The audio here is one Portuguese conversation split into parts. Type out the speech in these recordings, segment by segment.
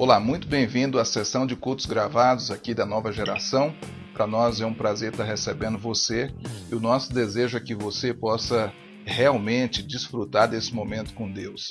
Olá, muito bem-vindo à sessão de cultos gravados aqui da nova geração. Para nós é um prazer estar recebendo você e o nosso desejo é que você possa realmente desfrutar desse momento com Deus.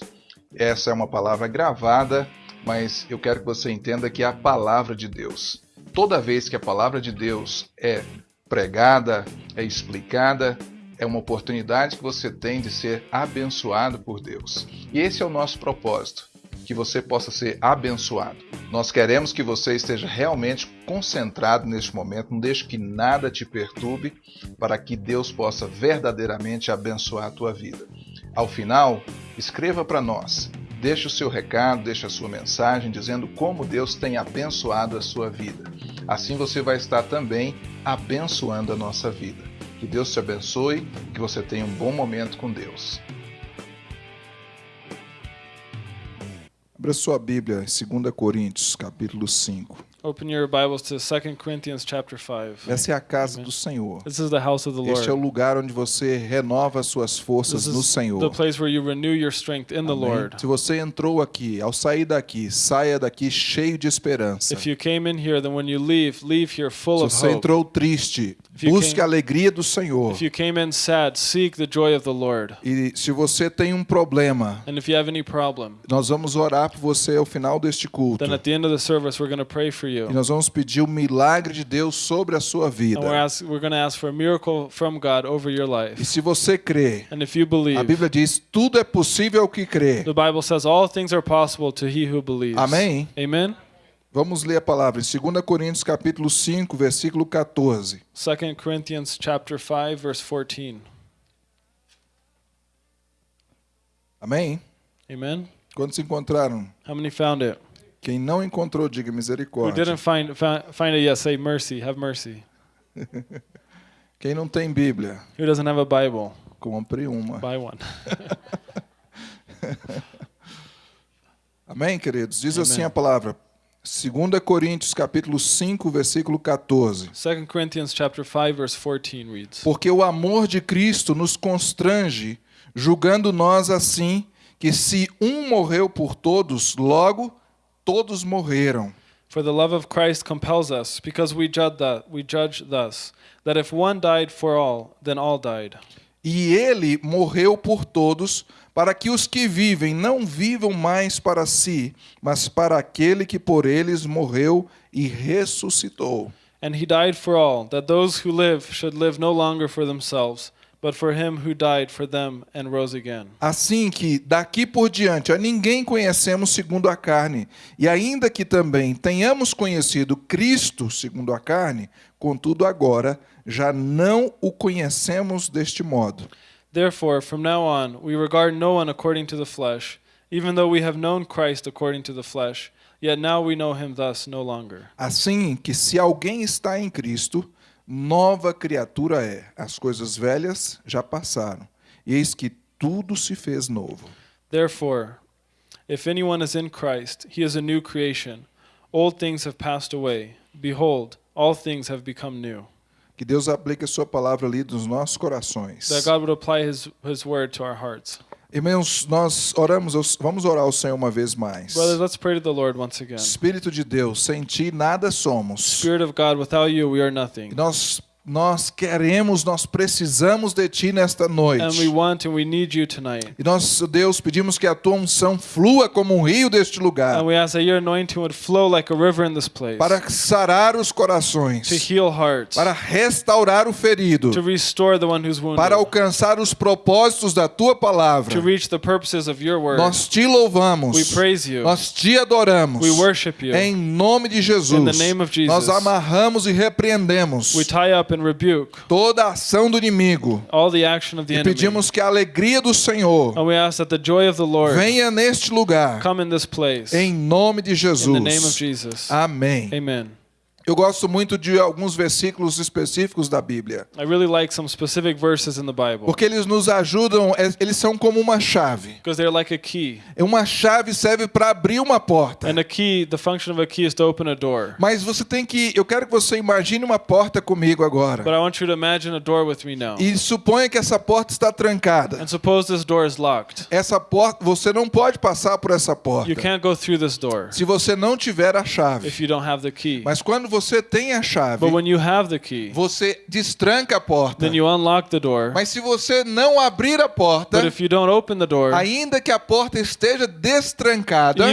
Essa é uma palavra gravada, mas eu quero que você entenda que é a palavra de Deus. Toda vez que a palavra de Deus é pregada, é explicada, é uma oportunidade que você tem de ser abençoado por Deus. E esse é o nosso propósito, que você possa ser abençoado. Nós queremos que você esteja realmente concentrado neste momento, não deixe que nada te perturbe, para que Deus possa verdadeiramente abençoar a tua vida. Ao final, escreva para nós. Deixe o seu recado, deixe a sua mensagem dizendo como Deus tem abençoado a sua vida. Assim você vai estar também abençoando a nossa vida. Que Deus te abençoe, que você tenha um bom momento com Deus. Abra sua Bíblia, 2 Coríntios, capítulo 5. Open your Bibles to 2 Corinthians chapter 5. Essa é a casa do Senhor. This is the house of the Este é o Lord. lugar onde você renova suas forças This no is the Senhor. place where you renew your strength in the Amém? Lord. Se você entrou aqui, ao sair daqui, saia daqui cheio de esperança. If you came in here, then when you leave, leave here full Se of você hope. entrou triste, If you busque came- a alegria do Senhor. If you came in sad, seek the joy of the Lord. E se você tem um problema, And if you have any problem, nós vamos orar por você ao final deste culto. then at the end of the service, we're going to pray for E nós vamos pedir o milagre de Deus sobre a sua vida. E se você crê, And if you a Bíblia diz: tudo é possível ao que crê. the Bible says all things are possible to he who believes. Amém? Amen? Vamos ler a palavra em 2 Coríntios capítulo 5, versículo 14. 2 Corinthians chapter 5 verse 14. Amém? Amen? Quando se encontraram? How many found it? Quem não encontrou, diga Who misericórdia. didn't find fi- find it yet, say mercy, have mercy. Quem não tem Bíblia, Who doesn't have a Bible? compre uma. Buy one. Amém, queridos? Diz Amém. assim a palavra. 2 Coríntios capítulo 5, versículo 14. 2 Corinthians chapter 5 verse 14 reads. Porque o amor de Cristo nos constrange, julgando nós assim, que se um morreu por todos, logo todos morreram. For the love of Christ compels us, because we judge that we judge thus, that if one died for all, then all died. E ele morreu por todos, para que os que vivem não vivam mais para si, mas para aquele que por eles morreu e ressuscitou. And he died for all, that those who live should live no longer for themselves, but for him who died for them and rose again. Assim que daqui por diante a ninguém conhecemos segundo a carne, e ainda que também tenhamos conhecido Cristo segundo a carne, contudo agora já não o conhecemos deste modo. Therefore, from now on, we regard no one according to the flesh, even though we have known Christ according to the flesh, yet now we know him thus no longer. Assim que se alguém está em Cristo, nova criatura é. As coisas velhas já passaram, e eis que tudo se fez novo. Therefore, if anyone is in Christ, he is a new creation. Old things have passed away. Behold, all things have become new. Que Deus aplique a sua palavra ali nos nossos corações. That God would apply his, his word to our hearts. Irmãos, nós oramos, vamos orar ao Senhor uma vez mais. Brothers, let's pray to the Lord once again. Espírito de Deus, sem ti nada somos. Spirit of God, without you, we are nothing. E Nós nós queremos, nós precisamos de ti nesta And we noite. want and we need you tonight. E nós, Deus, pedimos que a tua unção flua como um rio deste lugar, And we ask that your anointing would flow like a river in this place para sarar os to corações, heal hearts, para restaurar o ferido, to restore the one who's wounded, para alcançar os propósitos da tua palavra. to reach the purposes of your word. Nós te louvamos, We praise you. nós te adoramos. We worship you. Em nome de Jesus, In the name of Jesus. nós amarramos e repreendemos We tie up and toda a ação do inimigo all the action of the e pedimos que a alegria do Senhor And we ask that the joy of the Lord venha neste lugar, come in this place. em nome de in the name of Jesus. Jesus. Amém. Amen. Eu gosto muito de alguns versículos específicos da Bíblia, I really like some specific verses in the Bible porque eles nos ajudam, é- eles são como uma chave. because they're like a key. Uma chave serve para abrir uma porta. And a key, the function of a key is to open a door. Mas você tem que, eu quero que você imagine uma porta comigo agora. But I want you to imagine a door with me now. E suponha que essa porta está trancada. And suppose this door is locked. Essa porta, você não pode passar por essa porta You can't go through this door se você não tiver a chave. if you don't have the key. Mas quando você tem a chave, key, você destranca a porta. Mas se você não abrir a porta, But if you don't open the door, ainda que a porta esteja destrancada,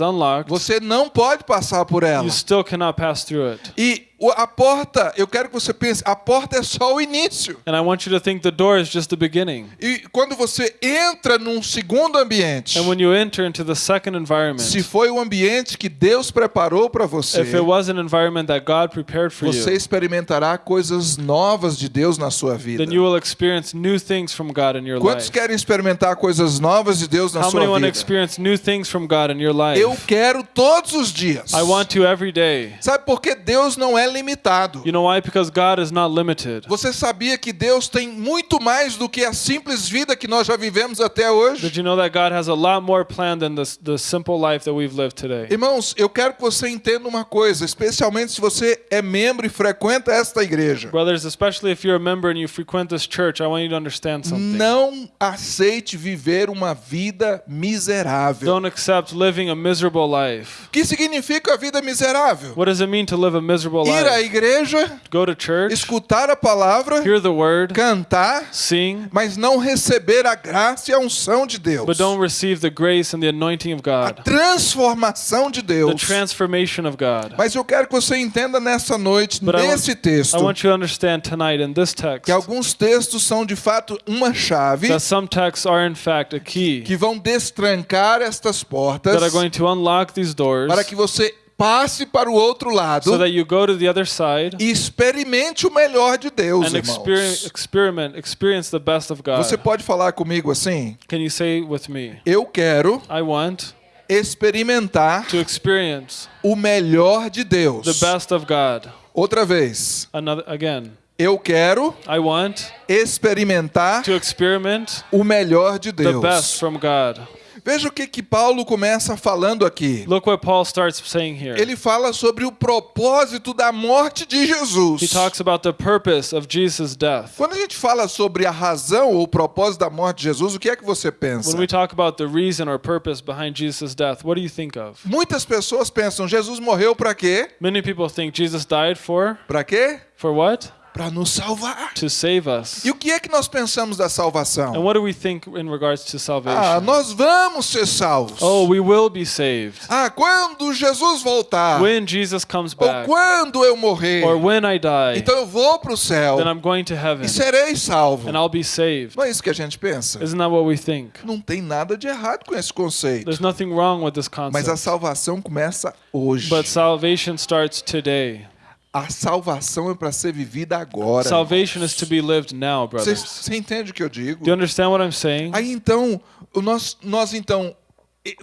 unlocked, você não pode passar por ela. you still cannot pass through it. E a porta, eu quero que você pense, a porta é só o início. And I want you to think the door is just the beginning. E quando você entra num segundo ambiente, And when you enter into the second environment, se foi o ambiente que Deus preparou para você, if it was an environment that God prepared for você you, experimentará coisas novas de Deus na sua vida. then you will experience new things from God in your Quantos life. querem experimentar coisas novas de Deus na How sua many vida? experience new things from God in your life? Eu quero todos os dias. I want to every day. Sabe por que Deus não é limitado? You know why? Because God is not limited. Você sabia que Deus tem muito mais do que a simples vida que nós já vivemos até hoje? Did you know that God has a lot more planned than the, the simple life that we've lived today? Irmãos, eu quero que você entenda uma coisa, especialmente se você é membro e frequenta esta igreja. Brothers, especially if you're a member and you frequent this church, I want you to understand something. Não aceite viver uma vida miserável. Don't accept living a miserable life. O que significa a vida miserável? What does it mean to live a miserable Ir à igreja, Go to church, escutar a palavra, word, cantar, sing, mas não receber a graça e a unção de Deus. but don't receive the grace and the anointing of A transformação de the Deus. transformation of God. Mas eu quero que você entenda nessa noite, But I want, nesse texto, I want you to understand tonight in this text que alguns textos são de fato uma chave that some texts are in fact a key que vão destrancar estas portas that are going to unlock these doors para que você passe para o outro lado so that you go to the other side e experimente o melhor de Deus, and irmãos. experiment, experience the best of God. Você pode falar comigo assim? Can you say with me? Eu quero I want experimentar to experience o melhor de Deus. the best of God. Outra vez. Another again. Eu quero I want experimentar to experiment o melhor de the best Deus. from God. Veja o que, que Paulo começa falando aqui. Look what Paul starts saying here. Ele fala sobre o propósito da morte de He Jesus. talks about the purpose of Jesus' death. Quando a gente fala sobre a razão ou o propósito da morte de Jesus, o que é que você pensa? When we talk about the reason or purpose behind Jesus' death, what do you think of? Muitas pessoas pensam, Jesus morreu para quê? Many people think Jesus died for Para quê? for what? Para nos salvar. To save us. E o que é que nós pensamos da And salvação? what do we think in regards to Ah, salvation? nós vamos ser salvos. Oh, we will be saved. Ah, quando Jesus voltar. When Jesus comes Ou back quando eu morrer. or when I die, Então eu vou para o céu then I'm going to heaven e serei salvo. and I'll be saved. Não é isso que a gente pensa? Isn't that what we think? Não tem nada de errado com esse conceito. There's nothing wrong with this Mas a concept. salvação começa hoje. But salvation starts today. A salvação é para ser vivida agora. Salvation is to be lived now, brothers. você entende o que eu digo? Do you understand what I'm saying? Aí então, nós, nós então,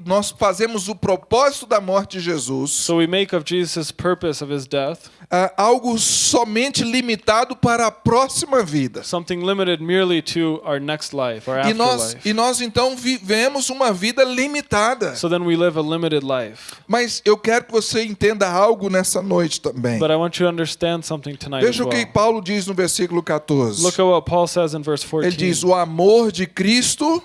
nós fazemos o propósito da morte de Jesus So we make of Jesus' purpose of his death ah, algo somente limitado para a próxima vida. something limited merely to our next life, our E nós, e nós então vivemos uma vida limitada. So then we live a limited life. Mas eu quero que você entenda algo nessa noite também. But I want you to understand something tonight as Veja o que well. Paulo diz no versículo 14. Look at what Paul says in verse Ele 14. diz: O amor de Cristo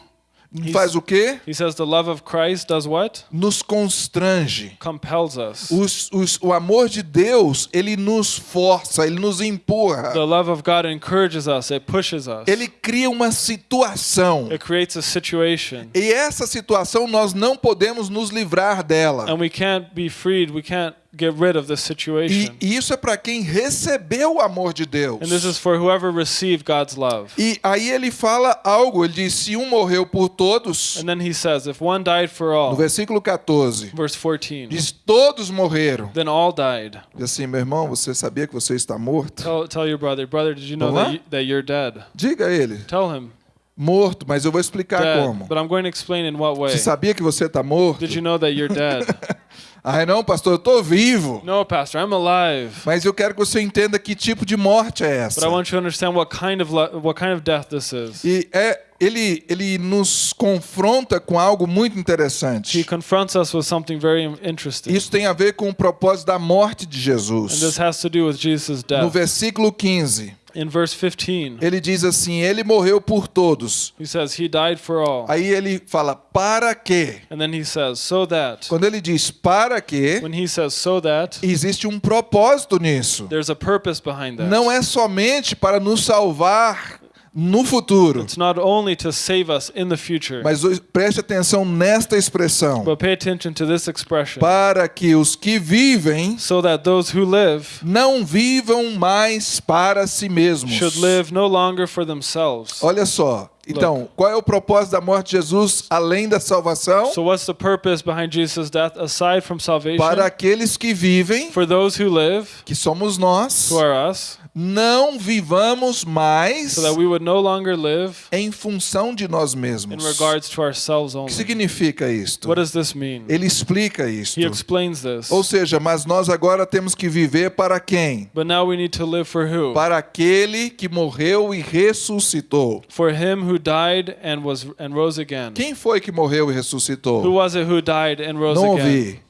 faz o quê? He says the love of Christ does what? Nos constrange. Compels us. Os- os- o amor de Deus, ele nos força, ele nos empurra. The love of God encourages us, it pushes us. Ele cria uma situação. It creates a situation. E essa situação nós não podemos nos livrar dela. And we can't be freed, we can't get rid of this situation. e isso é para quem recebeu o amor de Deus. And this is for whoever received God's love. E aí ele fala algo, ele diz: se um morreu por todos, And then he says, if one died for all, no versículo 14, verse 14, diz: todos morreram. then all died. Diz assim, meu irmão, você sabia que você está morto? Tell, tell your brother, brother, did you know Vamos lá? that, you, that you're dead? Diga a ele, Tell him, morto, mas eu vou explicar dead. como. But I'm going to explain in what way. Você sabia que você está morto? Did you know that you're dead? Ai, não, pastor, eu estou vivo. No, Pastor, I'm alive. Mas eu quero que você entenda que tipo de morte é But I essa. want you to understand what kind of what kind of death this is. E é, ele, ele nos confronta com algo muito He interessante. confronts us with something very interesting. Isso tem a ver com o propósito da morte de And this Jesus. has to do with Jesus' No death. versículo 15, In verse 15, ele diz assim: Ele morreu por todos. he says, He died for all. Aí ele fala: Para quê? And then he says, So that. Quando ele diz para quê, When he says, So that, existe um propósito nisso. there's a purpose behind that. Não é somente para nos salvar no futuro. It's not only to save us in the future, Mas preste atenção nesta expressão. but pay attention to this expression. Para que os que vivem So that those who live não vivam mais para si mesmos. should live no longer for themselves. Olha só. Então, qual é o propósito da morte de Jesus além da salvação? So, what's the purpose behind Jesus' death aside from salvation? Para aqueles que vivem, For those who live, que somos nós, who are us, não vivamos mais so that we would no longer live em função de nós in mesmos. regards to ourselves O que significa isto? What does this mean? Ele explica isto. He explains this. Ou seja, mas nós agora temos que viver para quem? But now we need to live for who? Para aquele que morreu e ressuscitou. For him who died and was and. Quem foi que morreu e Who ressuscitou? was it who died and rose Não again? ouvi.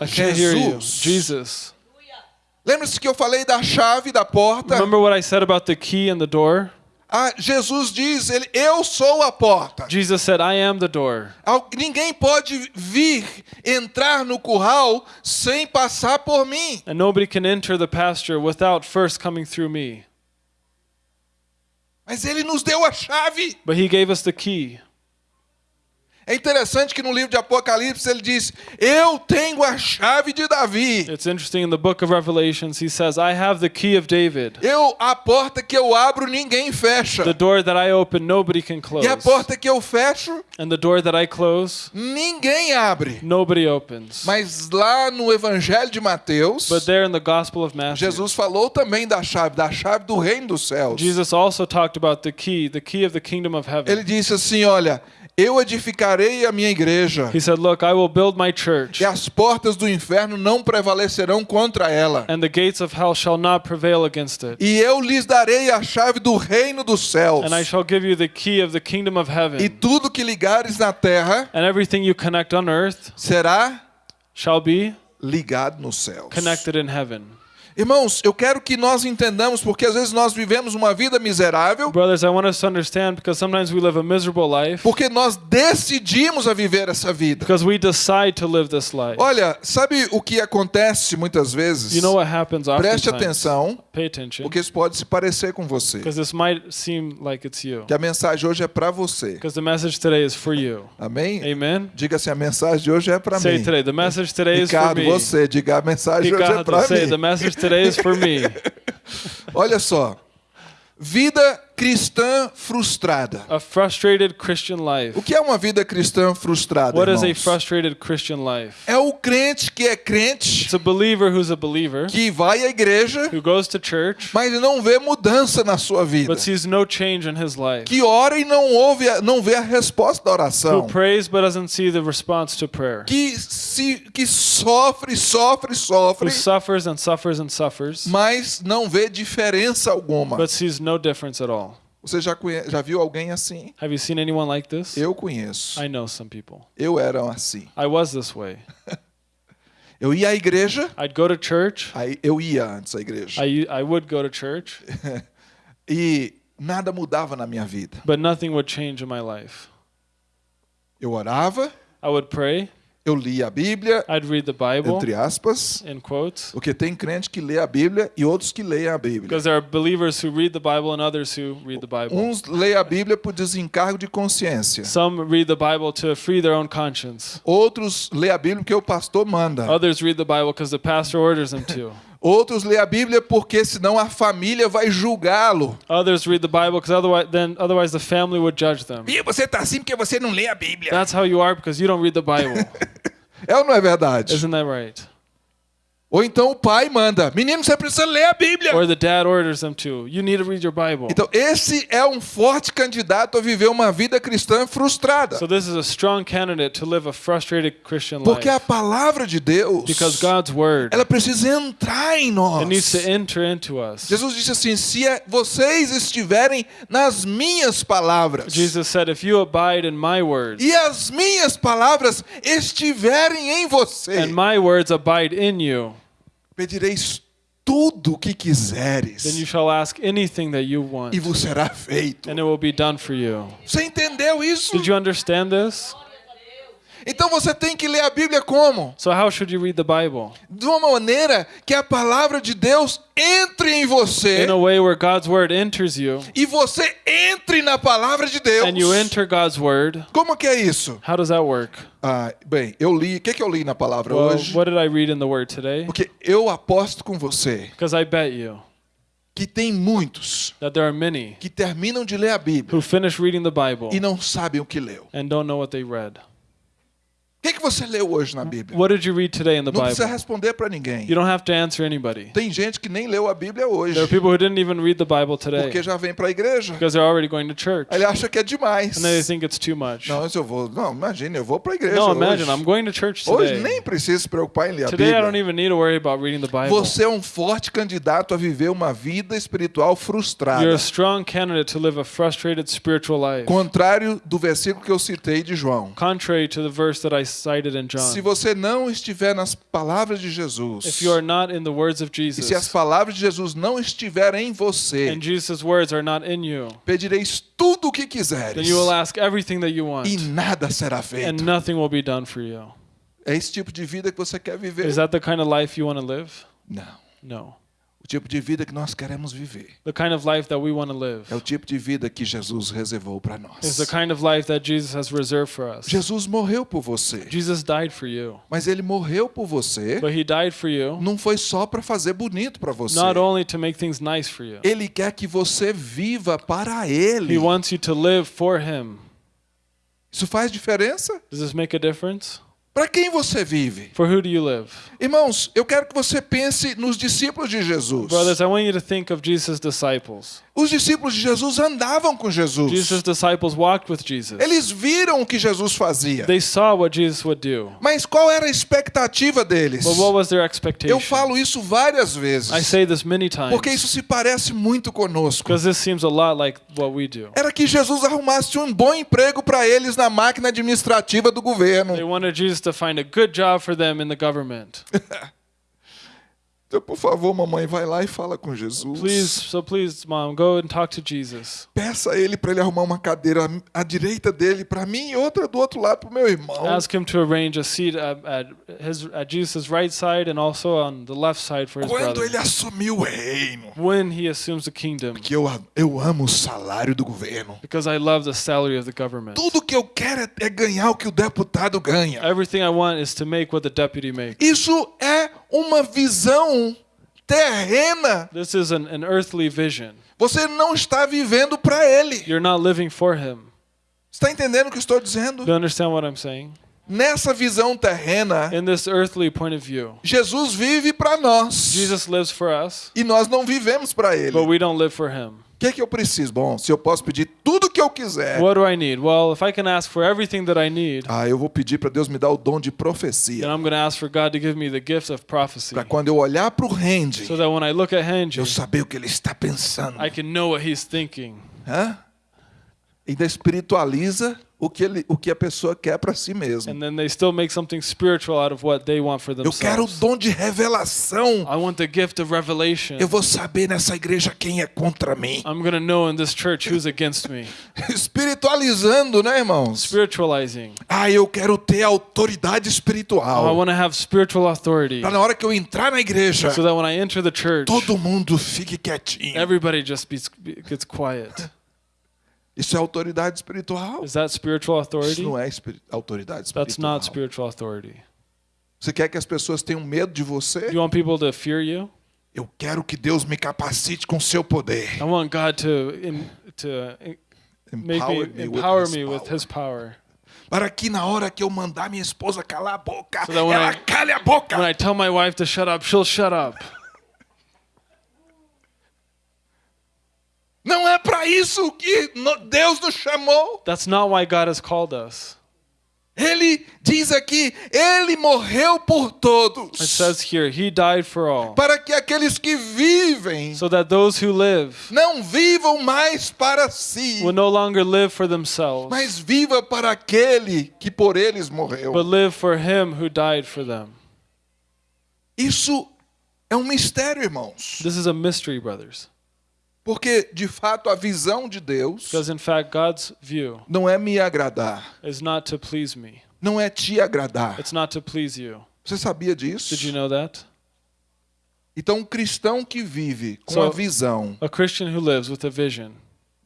I can't hear you. Jesus. Lembra-se que eu falei da chave da porta? Remember what I said about the key and the door? Ah, Jesus diz, ele, eu sou a porta. Jesus said, I am the door. Ninguém pode vir entrar no curral sem passar por mim. And nobody can enter the pasture without first coming through me. Mas ele nos deu a chave. But he gave us the key. É interessante que no livro de Apocalipse ele diz: Eu tenho a chave de Davi. It's interesting in the book of Revelations, he says, I have the key of David. Eu a porta que eu abro ninguém fecha. The door that I open, nobody can close. E a porta que eu fecho And the door that I close, ninguém abre. nobody opens. Mas lá no Evangelho de Mateus, But there in the Gospel of Matthew, Jesus falou também da chave, da chave do reino dos céus. Jesus also talked about the key, the key of the kingdom of heaven. Ele disse assim: Olha, eu edificarei a minha igreja, He said, Look, I will build my church, e as portas do inferno não prevalecerão contra ela. and the gates of hell shall not prevail against it. E eu lhes darei a chave do reino dos céus. And I shall give you the key of the kingdom of E heaven. tudo que ligares na terra And everything you connect on earth será shall be ligado nos céus. connected in heaven. Irmãos, eu quero que nós entendamos, porque às vezes nós vivemos uma vida miserável, Brothers, I want us to understand because sometimes we live a miserable life porque nós decidimos a viver essa vida. because we decide to live this life. Olha, sabe o que acontece muitas vezes? You know what happens Preste atenção, Pay attention porque isso pode se parecer com você. because this might seem like it's you. Que a mensagem hoje é para você. Because the message today is for you. Amém? Amen. Diga assim, a mensagem de hoje é para Say mim. today, the message today is for Ricardo, me. você, diga a mensagem hoje é Ricardo, para say mim. the message today is for me. Olha só. Vida cristã frustrada. A frustrated Christian life. O que é uma vida cristã frustrada? What is a irmãos? frustrated Christian life? É o crente que é crente, It's a believer who's a believer que vai à igreja, who goes to church mas não vê mudança na sua vida. but sees no change in his life. Que ora e não ouve, a- não vê a resposta da Who oração. prays but doesn't see the response to prayer. Que se que sofre, sofre, sofre, Who suffers and suffers and suffers mas não vê diferença alguma. but sees no difference at all. Você já conhe- já viu alguém assim? Have you seen anyone like this? Eu conheço. I know some people. Eu era assim. I was this way. Eu ia à igreja, I'd go to church. aí eu ia antes à igreja. I, I would go to church, E nada mudava na minha vida. but nothing would change in my life. Eu orava, I would pray. Eu lia a Bíblia, I'd read the Bible entre aspas, in quotes. porque tem crente que lê a Bíblia e outros que leem a Bíblia. Because there are believers who read the Bible and others who read the Bible. Uns leem a Bíblia por desencargo de consciência. Some read the Bible to free their own conscience. Outros leem a Bíblia porque o pastor manda. Others read the Bible because the pastor orders them to. Outros leem a Bíblia porque senão a família vai julgá-lo. Others read the Bible because otherwise, then otherwise the family would judge them. E você tá assim porque você não lê a Bíblia. That's how you are because you don't read the Bible. É ou não é verdade? Isn't that right? Ou então o pai manda: Menino, você precisa ler a Bíblia. Or the dad orders them to. You need to read your Bible. Então, esse é um forte candidato a viver uma vida cristã frustrada. So this is a strong candidate to live a frustrated Christian Porque a life. palavra de Deus, Because God's word, ela precisa entrar em nós. it needs to enter into us. Jesus disse assim: se é- vocês estiverem nas minhas palavras, Jesus said, if you abide in my words, e as minhas palavras estiverem em você, and my words abide in you, pedireis tudo o que then quiseres, you shall ask anything that you want, e vos será feito. and it will be done for you. Você entendeu isso? Did you understand this? Então você tem que ler a Bíblia como? So how should you read the Bible? De uma maneira que a palavra de Deus entre em você In a way where God's word enters you, e você entre na palavra de Deus. and you enter God's word. Como que é isso? How does that work? Ah, bem, eu li. O que, que eu li na palavra Well, hoje? what did I read in the word today? Porque eu aposto com você Because I bet you que tem muitos that there are many que terminam de ler a Bíblia who finish reading the Bible e não sabem o que leu. and don't know what they read. O que, que você leu hoje na Bíblia? What did you read today in the Não precisa Bible? responder para ninguém. You don't have to answer anybody. Tem gente que nem leu a Bíblia hoje There are people who didn't even read the Bible today porque já vem para a igreja. because they're already going to church Ele acha que é demais. and they think it's too much. Não, eu vou. Não, imagine, eu vou para a igreja. No, hoje. imagine, I'm going to church Hoje today. nem precisa se preocupar em ler a Today I don't Bíblia. even need to worry about reading the Bible. Você é um forte candidato a viver uma vida espiritual frustrada. You're a strong candidate to live a frustrated spiritual life. Contrário do versículo que eu citei de João. Contrary to the verse that I cited in Se John. você não estiver nas palavras de Jesus, If you are not in the words of e se as Jesus, palavras de Jesus não estiverem em você, and Jesus' words are not in you, pedireis tudo o que quiseres, then you will ask everything that you want, e nada será and feito. nothing will be done for you. É esse tipo de vida que você quer viver? Is that the kind of life you want to live? Não. No. O tipo de vida que nós queremos viver The kind of life that we want to live é o tipo de vida que Jesus reservou para nós. is the kind of life that Jesus has reserved for us. Jesus morreu por você, Jesus died for you, mas ele morreu por você but he died for you não foi só para fazer bonito para você. not only to make things nice for you. Ele quer que você viva para ele. He wants you to live for him. Isso faz diferença? Does this make a difference? Para quem você vive? For who do you live? Irmãos, eu quero que você pense nos discípulos de Jesus. Brothers, I want you to think of Jesus' disciples. Os discípulos de Jesus andavam com Jesus. Jesus' disciples walked with Jesus. Eles viram o que Jesus fazia. They saw what Jesus would do. Mas qual era a expectativa deles? But what was their expectation? Eu falo isso várias vezes. I say this many times Porque isso se parece muito conosco. because this seems a lot like what we do. Era que Jesus arrumasse um bom emprego para eles na máquina administrativa do They governo. wanted Jesus to find a good job for them in the government. Então, por favor, mamãe, vai lá e fala com Jesus. Please, so please, mom, go and talk to Jesus. Peça a ele para ele arrumar uma cadeira à direita dele para mim e outra do outro lado para o meu irmão. Ask him to arrange a seat at, at his at Jesus' right side and also on the left side for his Quando brother. ele assumiu o reino. When he assumes the kingdom, Que eu, eu amo o salário do governo. because I love the salary of the government. Tudo que eu quero é, é ganhar o que o deputado ganha. Everything I want is to make what the deputy makes. Isso é uma visão terrena. This is an, an earthly vision. Você não está vivendo para ele. You're not living for him. Está entendendo o que estou dizendo? Do you understand what I'm saying? Nessa visão terrena, In this earthly point of view, Jesus vive para nós. Jesus lives for us, E nós não vivemos para ele. but we don't live for him. Que, que eu preciso? Bom, se eu posso pedir tudo que eu quiser, What do I need? Well, if I can ask for everything that I need, ah, eu vou pedir para Deus me dar o dom de then profecia. I'm going to ask for God to give me the gift of prophecy. Para quando eu olhar para o rende, So that when I look at Henry, eu saber o que ele está pensando. I can know what he's thinking. Hã? Ainda espiritualiza o que, ele, o que a pessoa quer para si mesma. And then they still make something spiritual out of what they want for Eu quero o themselves. dom de revelação. I want the gift of revelation. Eu vou saber nessa igreja quem é contra mim. I'm going to know in this church who's against me. Espiritualizando, né, irmãos? Spiritualizing. Ah, eu quero ter autoridade I espiritual. want to have spiritual authority. Para na hora que eu entrar na igreja, So that when I enter the church, todo mundo fique quietinho. everybody just be, gets quiet. Isso é autoridade espiritual? Is that spiritual Isso authority? não é autoridade That's not espiritual. spiritual authority. Você quer que as pessoas tenham medo de você? You want people to fear you? Eu quero que Deus me capacite com seu poder. I want God to in, to me Empower me with empower his me with power. His power. para que na hora que eu mandar minha esposa calar a boca, So ela I- cale a boca. When I tell my wife to shut up, she'll shut up. Não é para isso que Deus nos chamou. That's not why God has called us. Ele diz aqui, ele morreu por todos. It says here, He died for all, para que aqueles que vivem so that those who live não vivam mais para si, will no longer live for themselves, mas viva para aquele que por eles morreu. but live for Him who died for them. Isso é um mistério, irmãos. This is a mystery, brothers, Porque, de fato, a visão de Deus because in fact, God's view não é me agradar, is not to please me, não é te agradar. it's not to please you. Você sabia disso? Did you know that? Então, um cristão que vive com So- a visão A Christian who lives with a vision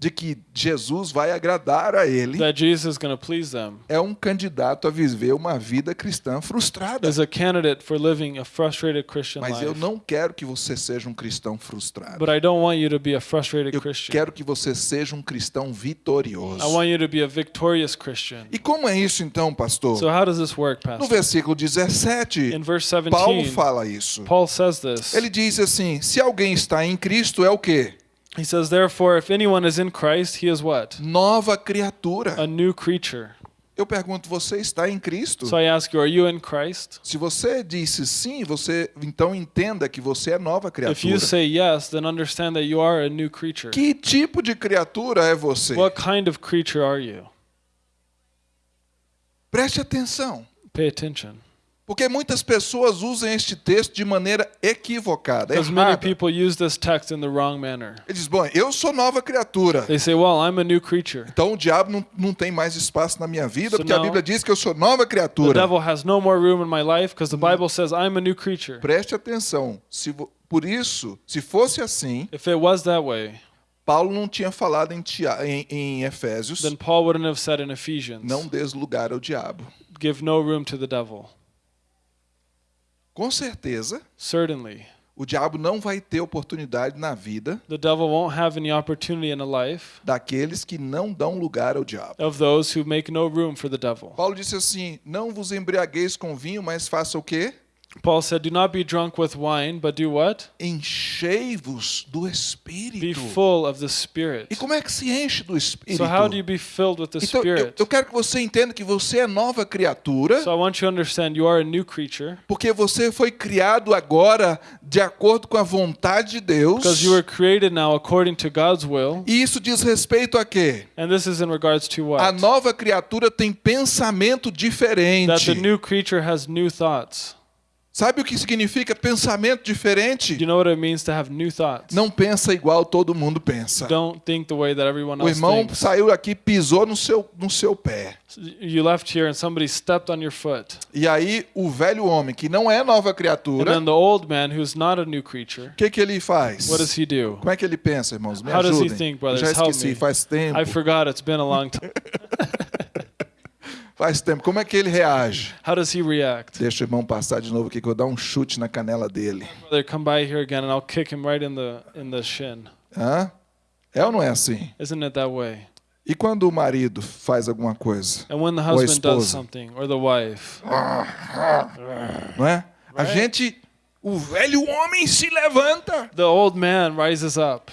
de que Jesus vai agradar a ele that Jesus is going to please them é um candidato a viver uma vida cristã frustrada. is a candidate for living a frustrated Christian Mas eu não quero que você seja um cristão frustrado. But I don't want you to be a frustrated Eu Christian. quero que você seja um cristão vitorioso. I want you to be a victorious Christian. E como é isso então, pastor? So how does this work, No Pastor? versículo 17, In verse Paulo 17, fala isso. Paul says this. Ele diz assim: se alguém está em Cristo, é o quê? He says, Therefore, if anyone is in Christ, he is what? Nova criatura. A new creature. Eu pergunto, você está em Cristo? So I ask you, are you in Christ? Se você disse sim, você então entenda que você é nova If you criatura. say yes, then understand that you are a new creature. Que tipo de criatura é você? What kind of creature are you? Preste atenção. Pay attention. Porque muitas pessoas usam este texto de maneira equivocada, Because many people use this text in the wrong manner. Ele diz, bom, eu sou nova criatura. They say, Well, I'm a new creature. Então o diabo não, não tem mais espaço na minha vida, So porque a now- Bíblia diz que eu sou nova The criatura. devil has no more room in my life because the Bible says I'm a new creature. Preste atenção. Se por isso, se fosse assim, If it was that way, Paulo não tinha falado em, em- em Efésios, then Paul wouldn't have said in Ephesians, não des lugar ao diabo. give no room to the devil. Com certeza, Certainly, o diabo não vai ter oportunidade na vida the devil won't have any opportunity in a life daqueles que não dão lugar ao diabo. of those who make no room for the devil. Paulo disse assim: Não vos embriagueis com vinho, mas faça o quê? Paul said, Do not be drunk with wine, but do what? Enchei-vos do Be Espírito. full of the Spirit. E como é que se enche do Espírito? So, how do you be filled with the Então, eu, Spirit? eu quero que você entenda que você é nova criatura, So, I want you to understand you are a new creature porque você foi criado agora de acordo com a vontade de Deus. because you were created now according to God's will. E isso diz respeito a quê? And this is in regards to A what? nova criatura tem pensamento That diferente. the new creature has new thoughts. Sabe o que significa pensamento diferente? you know what it means to have new thoughts? Não pensa igual todo mundo pensa. Don't think the way that everyone O else irmão thinks. saiu aqui, pisou no seu, no seu pé. You left here and somebody stepped on your foot. E aí o velho homem, que não é nova And criatura, then the old man who's not a new creature, o que, que ele faz? what does he do? Como é que ele pensa, irmãos? Me How does he ajudem. think, brothers? já esqueci, faz tempo. I forgot, it's been a long time. Faz tempo. Como é que ele reage? How does he react? Deixa o irmão passar de novo aqui que eu vou dar um chute na canela dele. Brother, come by here again and I'll kick him right in the in the shin. Hã? É ou não é assim? Isn't it that way? E quando o marido faz alguma coisa? And when the Ou a husband does esposa. something, or the wife, Não é? A gente, o velho homem se levanta. the old man rises up.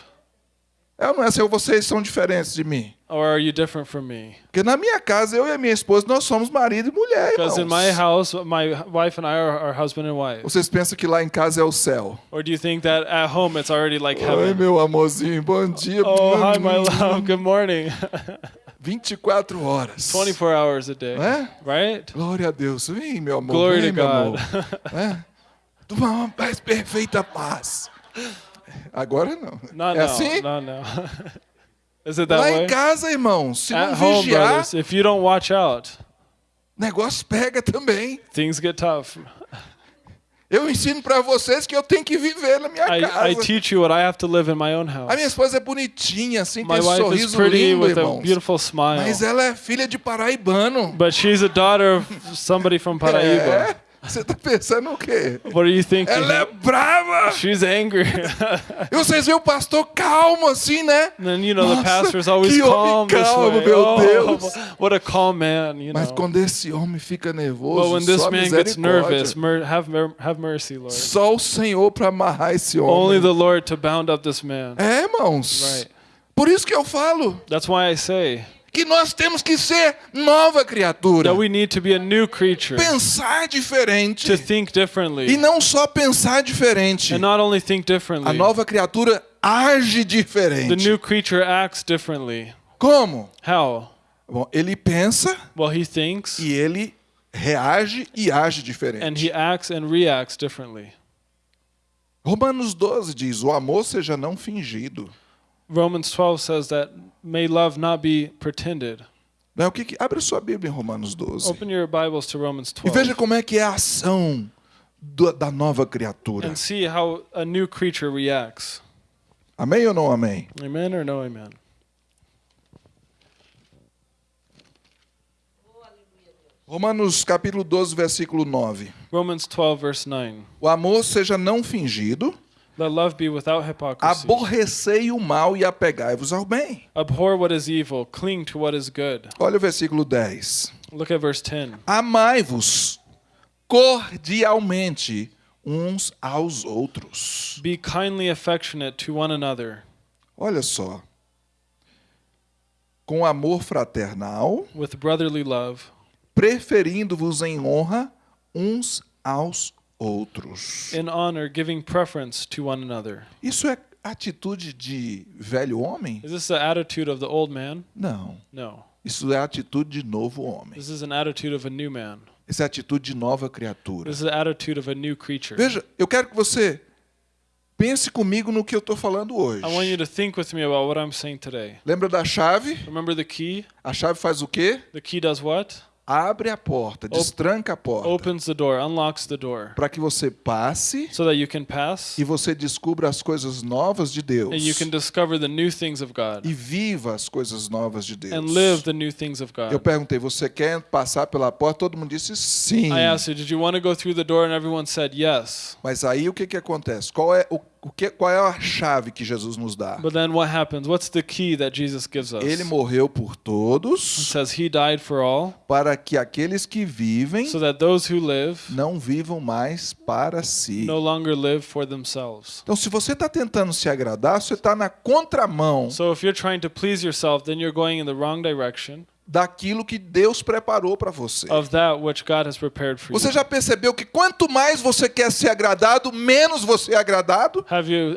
É ou não é assim? Ou vocês são diferentes de mim? Or are you different from me? Porque na minha casa, eu e a minha esposa, nós somos marido e mulher, Because in my house, my wife and I are, are husband and wife. Vocês pensam que lá em casa é o céu. Or do you think that at home it's already like Oi, heaven? meu amorzinho, bom dia. Oh, hi, my love. Good morning. 24 horas. 24 hours a day. É? Right? Glória a Deus. Vem, meu amor. To meu God. amor. É? Uma paz perfeita paz. Agora não. No, é no, assim? no, no. Is it that Lá way? em casa, irmão, se não At home, vigiar, brothers, if you don't watch out, negócio pega também. things get tough. Eu ensino pra vocês que eu tenho que viver na minha I, casa. I teach you what I have to live in my own A minha house. esposa é bonitinha, assim, My tem is sorriso pretty lindo, with a irmãos. beautiful smile. Mas ela é filha de paraibano. But she's a daughter of somebody from Paraíba. É. Você tá pensando o quê? What are you thinking? Ela é brava! She's angry. E vocês veem o pastor calmo assim, né? and then you know the Nossa, pastor's always que homem calm this calmo, meu oh, Deus. what a calm man, you Mas know. quando esse homem fica But nervoso, when this só man gets nervous, have have mercy, Lord. Só o Senhor para amarrar esse Only homem. the Lord to bound up this man. É, irmãos. Right. Por isso que eu falo That's why I say que nós temos que ser nova criatura. that we need to be a new creature, Pensar diferente. to think E não só pensar diferente. and not only think A differently. nova criatura age The diferente. new creature acts differently. Como? How? Bom, ele pensa Well, he thinks e ele reage e age and diferente. he acts and reacts differently. Romanos 12 diz: o amor seja não fingido. Romans 12 says that may love not be pretended. Né? O que que... Abre sua Bíblia em Romanos 12. Open your Bibles to Romans E veja 12 como é que é a ação do- da nova criatura. and see how a new creature reacts. Amém ou não amém? Amen or no amen? Romanos capítulo 12, versículo 9. Romans 12, verse 9. O amor seja não fingido, Let love be without hypocrisy. aborrecei o mal e apegai-vos ao bem. Abhor what is evil, cling to what is good. Olha o versículo 10. Look at verse 10. Amai-vos cordialmente uns aos outros. Be kindly affectionate to one another Olha só. Com amor fraternal, with brotherly love, preferindo-vos em honra uns aos outros. in honor, giving preference to one another. Isso é atitude de velho homem? Is this the attitude of the old man? Não. No. Isso é atitude de novo homem. This is an attitude of a new man. Isso é atitude de nova criatura. This is the attitude of a new creature. Veja, eu quero que você pense comigo no que eu estou falando hoje. I want you to think with me about what I'm saying today. Lembra da chave? Remember the key? A chave faz o quê? The key does what? Abre a porta, destranca a porta, Opens the door, unlocks the door, para que você passe so that you can pass e você descubra as coisas novas de Deus and you can discover the new things of God e viva as coisas novas de Deus. and live the new things of Eu God. perguntei, você quer passar pela porta? Todo mundo disse sim. I asked you, did you want to go through the door? And everyone said yes. Mas aí o que que acontece? Qual é o, o que qual é a chave que Jesus nos dá? But then what happens? What's the key that Jesus gives us? Ele It morreu por todos says he died for all, para que aqueles que vivem so that those who live não vivam mais para si. no longer live for themselves. Então, se você está tentando se agradar, você está na contramão So if you're trying to please yourself, then you're going in the wrong direction daquilo que Deus preparou para você. of that which God has prepared for Você já percebeu que quanto mais você quer ser agradado, menos você é agradado? Yourself?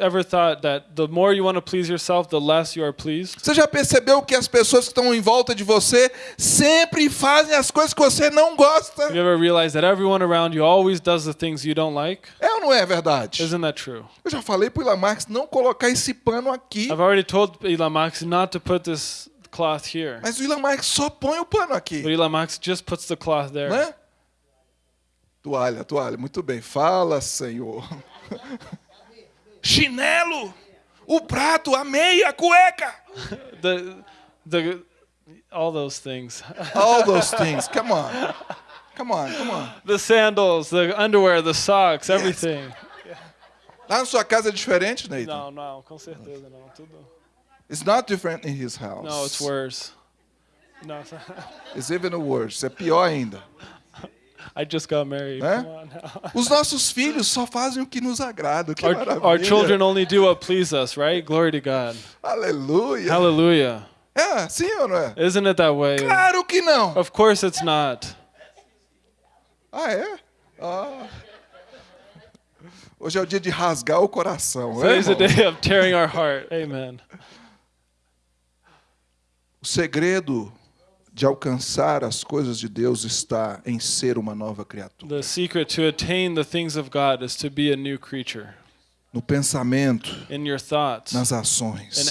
Você já percebeu que as pessoas que estão em volta de você sempre fazem as coisas que você não gosta? Have you ever realized that everyone around you always does the things you don't like? É ou não é verdade? Isn't that true? Eu já falei para o Elon Marx não colocar esse pano aqui. I've already told Elon Musk not to put this cloth here. Mas o Elon Marx só põe o pano But aqui. Elon Musk just puts the cloth there. Né? Toalha, toalha. Muito bem. Fala, Senhor. Chinelo, o prato, a meia, a cueca. The, the, all those things. All those things. Come on. Come on, come on. the sandals, the underwear, the socks, everything. Lá na sua casa é diferente, Nathan? Não, não, com certeza não. Tudo. It's not different in his house. No, it's worse. No, It's even worse. É pior ainda. I just got married. Now. Os nossos filhos só fazem o que nos agrada. Que Our, maravilha. our children only do what please us, right? Glory to God. Aleluia. Hallelujah. É, sim ou não é? Isn't it that way? Claro que não. Of course it's not. Ah, é? Ah. Hoje é o dia de rasgar o coração. né, Today's a irmão? day of tearing our heart. Amen. O segredo de alcançar as coisas de Deus está em ser uma nova criatura. The secret to attain the things of God is to be a new creature No pensamento, in your thoughts, nas in ações.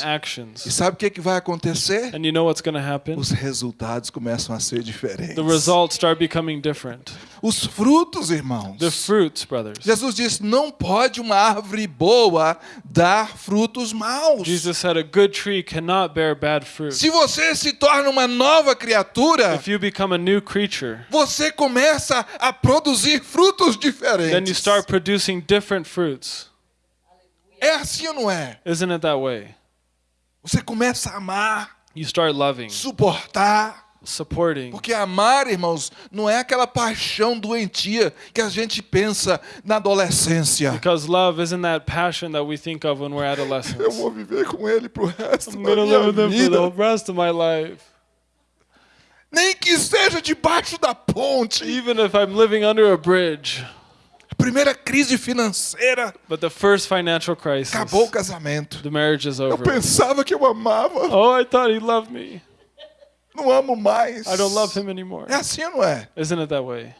E sabe o que, que vai acontecer? And you know? Os resultados começam a ser diferentes. The results start becoming different. Os frutos, irmãos. The fruits, brothers. Jesus disse: não pode uma árvore boa dar frutos maus. Jesus said a good tree cannot bear bad fruit. Se você se torna uma nova criatura, If you become a new creature, você começa a produzir frutos then you diferentes. start producing different fruits. É assim ou não é? Isn't it that way? Você começa a amar, You start loving, suportar. supporting. Porque amar, irmãos, não é aquela paixão doentia que a gente pensa na adolescência. Because love isn't that passion that we think of when we're Eu adolescents. vou viver com ele pro resto I'm da gonna minha live with them for vida. the rest of my life. Nem que seja debaixo da ponte. Even if I'm living under a bridge. Primeira crise financeira But the first financial crisis, acabou o casamento. the marriage is Eu over. pensava que eu amava, Oh, I thought he loved me. não amo mais. I don't love him anymore. É assim ou não é? Isn't it that way?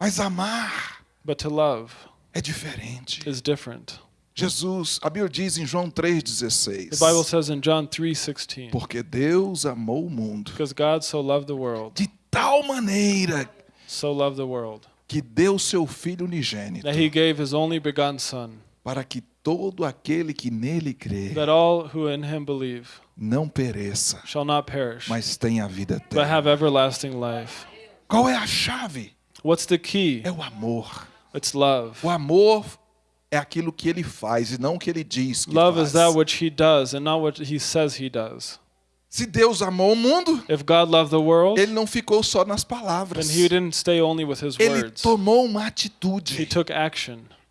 Mas amar But to love é diferente. is different. Jesus, a Bíblia diz em João 3,16: The Bible says in John 3:16, Porque Deus amou o mundo because God so loved the world, de tal maneira so loved the world, que deu seu Filho unigênito, that he gave his only begotten son, para que todo aquele que nele crê that all who in him believe não pereça, shall not perish, mas tenha vida but eterna. have everlasting life. Qual é a chave? What's the key? É o amor. It's love. O amor é aquilo que ele faz e não o que ele diz que Love faz. is that which he does and not what he says he does. Se Deus amou o mundo, If God loved the world, ele não ficou só nas then palavras. he didn't stay only with his Ele tomou uma He atitude.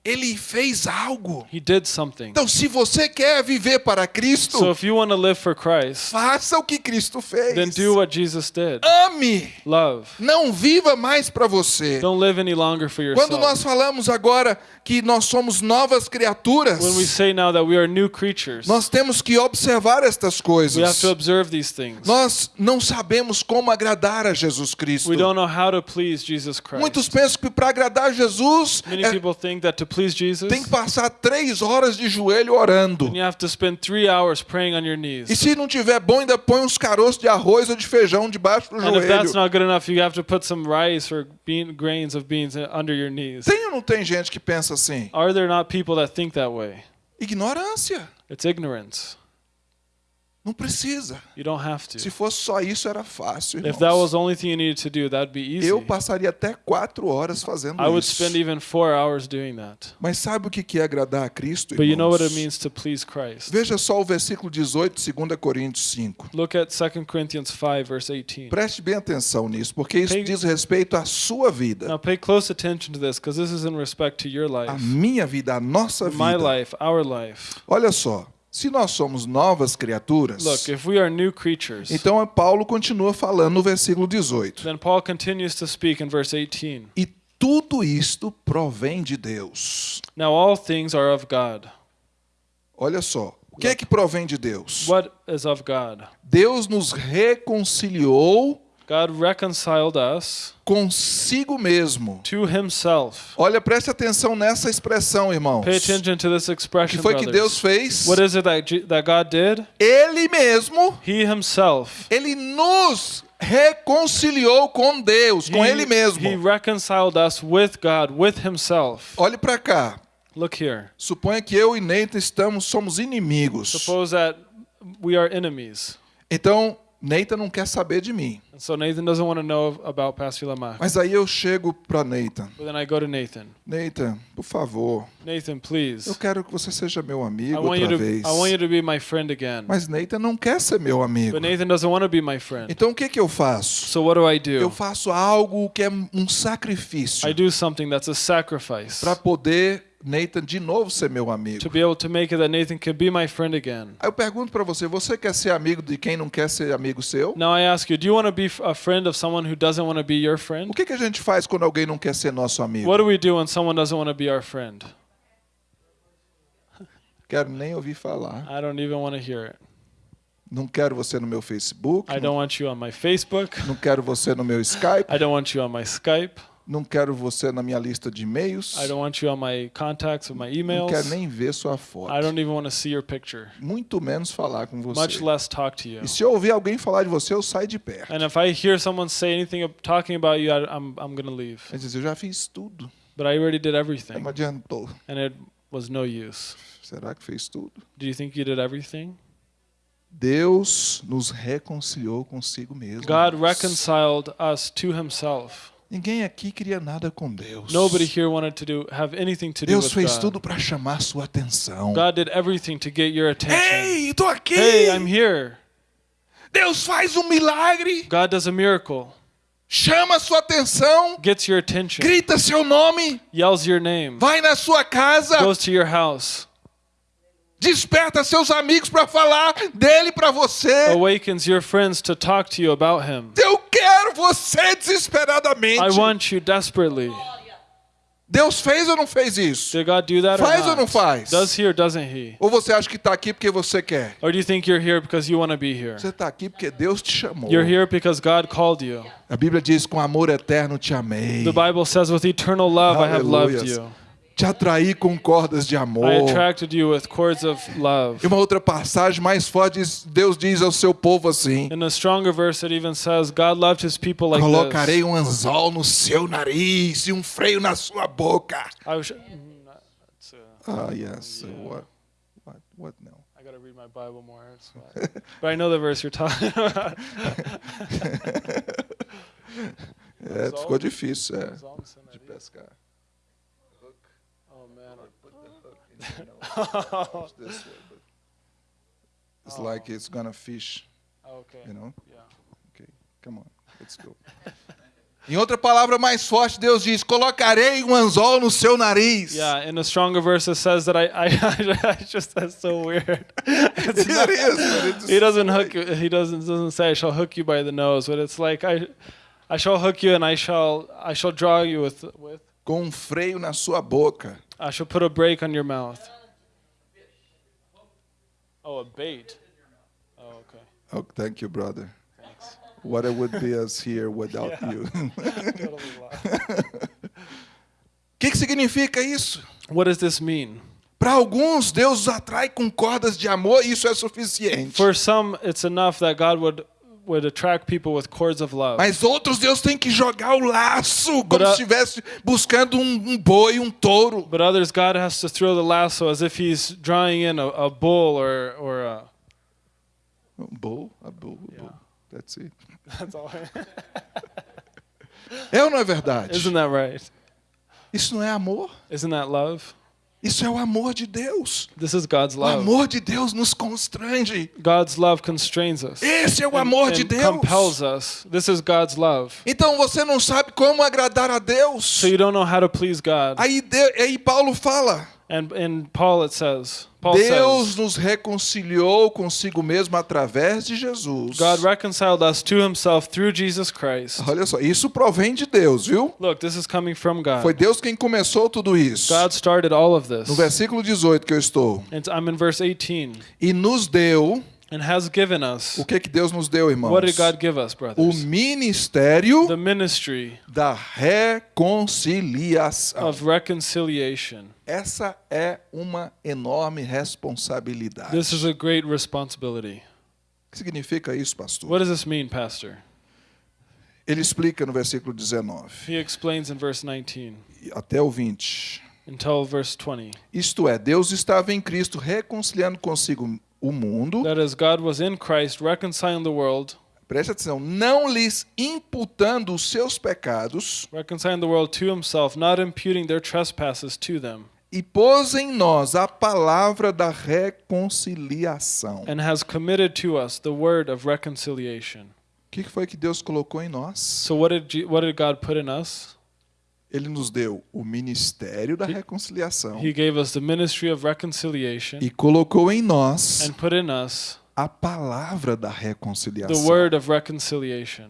Ele fez algo. He did something. Então, se você quer viver para Cristo, So if you want to live for Christ, faça o que Cristo fez. then do what Jesus did. Ame. Love. Não viva mais para você. Don't live any longer for Quando nós yourself. falamos agora que nós somos novas criaturas, When we say now that we are new creatures, nós temos que observar estas we have coisas. to observe these things. Nós não sabemos como agradar a Jesus Cristo. We don't know how to please Jesus Muitos Christ. pensam que para agradar Jesus Many é- people think that to please Jesus, tem que passar três horas de joelho orando. you have to spend three hours praying on your knees. E se não tiver bom, ainda põe uns caroços de arroz ou de feijão debaixo do And if that's joelho. not good enough, you have to put some rice or bean, grains of beans under your knees. Tem ou não tem gente que pensa assim? Are there not people that think that way? Ignorância. It's ignorance. Não precisa. You don't have Se to. fosse só isso, era fácil. If that irmãos. was the only thing you needed to do, that'd be easy. Eu passaria até quatro horas fazendo I would isso. spend even four hours doing that. Mas sabe o que é agradar a Cristo, But you know what it irmãos? means to please Christ. Veja só o versículo 18, 2 Coríntios 5. Look at 2 Corinthians 5, verse 18. Preste bem atenção nisso, porque isso Pay- diz respeito à sua vida, Now pay close attention to this because this is in respect to your life, minha vida, à nossa my vida. life, our life. Olha só, se nós somos novas criaturas, Look, if we are new creatures, então Paulo continua falando no versículo 18. then Paul continues to speak in verse 18. E tudo isto provém de Deus. Now all things are of God. Olha só, o que é que provém de Deus? What is of God? Deus nos reconciliou God reconciled us consigo mesmo. to himself. Olha, preste atenção nessa expressão, irmãos. Pay attention to this O que expression, foi que Deus brothers. fez? What is it that, G- that God did? Ele mesmo, He himself. ele nos reconciliou com Deus, com he, ele mesmo. he reconciled us with God, with himself. Olhe para cá. Look here. Suponha que eu e Nathan estamos somos inimigos. Suppose that we are enemies. Então, Nathan não quer saber de mim. And so Nathan doesn't want to know about Pastor Lamar. Mas aí eu chego para Nathan. But then I go to Nathan. Nathan, por favor, Nathan, please. eu quero que você seja meu amigo outra to vez. I want you to be my friend again. Mas Nathan não quer ser meu amigo. But Nathan doesn't want to be my friend. Então o que que eu faço? So what do I Eu do? faço algo que é um sacrifício I do something that's a sacrifice para poder Nathan de novo ser meu amigo. to be able to make it that Nathan can be my friend again. Aí eu pergunto para você, você quer ser amigo de quem não quer ser amigo seu? Now I ask you, do you want to be a friend of someone who doesn't want to be your O friend? que que a gente faz quando alguém não quer ser nosso amigo? What do we do when someone doesn't want to be our friend? Quero nem ouvir falar. I don't even want to hear it. Não quero você no meu Facebook. I don't want you on my Facebook. Não quero você no meu Skype. I don't want you on my Skype. Não quero você na minha lista de e-mails. I don't want you on my contacts or my Não emails. quero nem ver sua foto. I don't even want to see your picture, Muito menos falar com você. much less talk to you. E se eu ouvir alguém falar de você, eu saio de perto. And if I hear someone say anything talking about you, I, I'm I'm gonna leave. Ele diz, eu já fiz tudo. But I already did everything, Não adiantou. and it was no use. Será que fez tudo? Do you think you did everything? Deus nos reconciliou consigo mesmo. God reconciled us to Himself. Ninguém aqui queria nada com Deus. Nobody here wanted to do have anything to do Deus with fez God. tudo para chamar sua atenção. God did everything to get your attention. Ei, tô aqui! Hey, I'm here. Deus faz um milagre, God does a miracle, chama sua atenção, gets your attention, grita seu nome, yells your name, vai na sua casa, goes to your house, desperta seus amigos para falar dele para você. awakens your friends to talk to you about Him. Eu quero você desesperadamente. I want you desperately. Deus fez ou não fez isso? Did God do that or Faz ou not? não faz? Does he or doesn't he? Ou você acha que está aqui porque você quer? Or do you think you're here because you want to be here? Você está aqui porque Deus te chamou. You're here because God called you. A Bíblia diz: com amor eterno te amei. The Bible says, with eternal love, I have loved you. Te atraí com cordas de amor. I attracted you with cords of love. E uma outra passagem mais forte, diz- Deus diz ao seu povo assim: In a stronger verse, it even says, God loved his people like Colocarei this. um anzol no seu nariz e um freio na sua boca. I, was, mm, uh, Ah, yes. What? What? What now? I gotta read my Bible more. Why. but I know the verse you're talking about. É, ficou difícil, é. De oh pescar. man. This way, but It's like it's gonna fish, okay. you know? Yeah. Okay, come on, let's go. Em outra palavra mais forte, Deus diz: Colocarei um anzol no seu nariz. Yeah, in a stronger verse, it says that I, I, I just that's so weird. It's It not- is, he doesn't hook. you- He doesn't doesn't say I shall hook you by the nose, but it's like I, I shall hook you and I shall I shall draw you with with Com um freio na sua boca. I shall put a break on your mouth. Oh, a bait. Oh, okay. Oh, thank you, brother. Thanks. What it would be us here without Yeah. you. O que, que significa isso? what does this mean? Para alguns, Deus os atrai com cordas de amor e isso é suficiente. For some, it's enough that God would would attract people with cords of love. Mas outros, Deus tem que jogar o laço, como But, uh, se estivesse buscando um, um boi, um touro. But others, God has to throw the lasso as if He's drawing in a, a bull or or a. Um bull, a bull, a bull. Yeah. That's it. That's all. É ou não é verdade? Isn't that right? Isso não é amor. Isn't that love? Isso é o amor de Deus. This is God's O love. amor de Deus nos constrange. God's love constrains us. Esse é o and- amor de Deus. compels us. This is God's love. Então você não sabe como agradar a Deus. So you don't know how to please God. Aí, de- aí Paulo fala: And in Paul it says, Paul Deus says, nos reconciliou consigo mesmo através de Jesus. God reconciled us to himself through Jesus Christ. Olha só, isso provém de Deus, viu? Look, this is coming from God. Foi Deus quem começou tudo isso. God started all of this. No versículo 18 que eu estou. And I'm in verse 18. E nos deu, And has given us. o que que Deus nos deu, irmãos? What did God give us, O brothers? ministério The ministry da reconciliação. of reconciliation. Essa é uma enorme responsabilidade. This is a great responsibility. O que significa isso, pastor? What does this mean, Pastor? Ele explica no versículo 19 He explains in verse 19 e até o 20. until verse 20. Isto é, Deus estava em Cristo reconciliando consigo o mundo. That is, God was in Christ reconciling the world, Preste atenção, não lhes imputando os seus pecados reconciling the world to himself, not imputing their trespasses to them, e pôs em nós a palavra da reconciliação. and has committed to us the word of reconciliation. O que foi que Deus colocou em nós? So what did what did God put in us? Ele nos deu o ministério da reconciliação He gave us the ministry of reconciliation e colocou em nós and put in us a palavra da the reconciliação. word of reconciliation.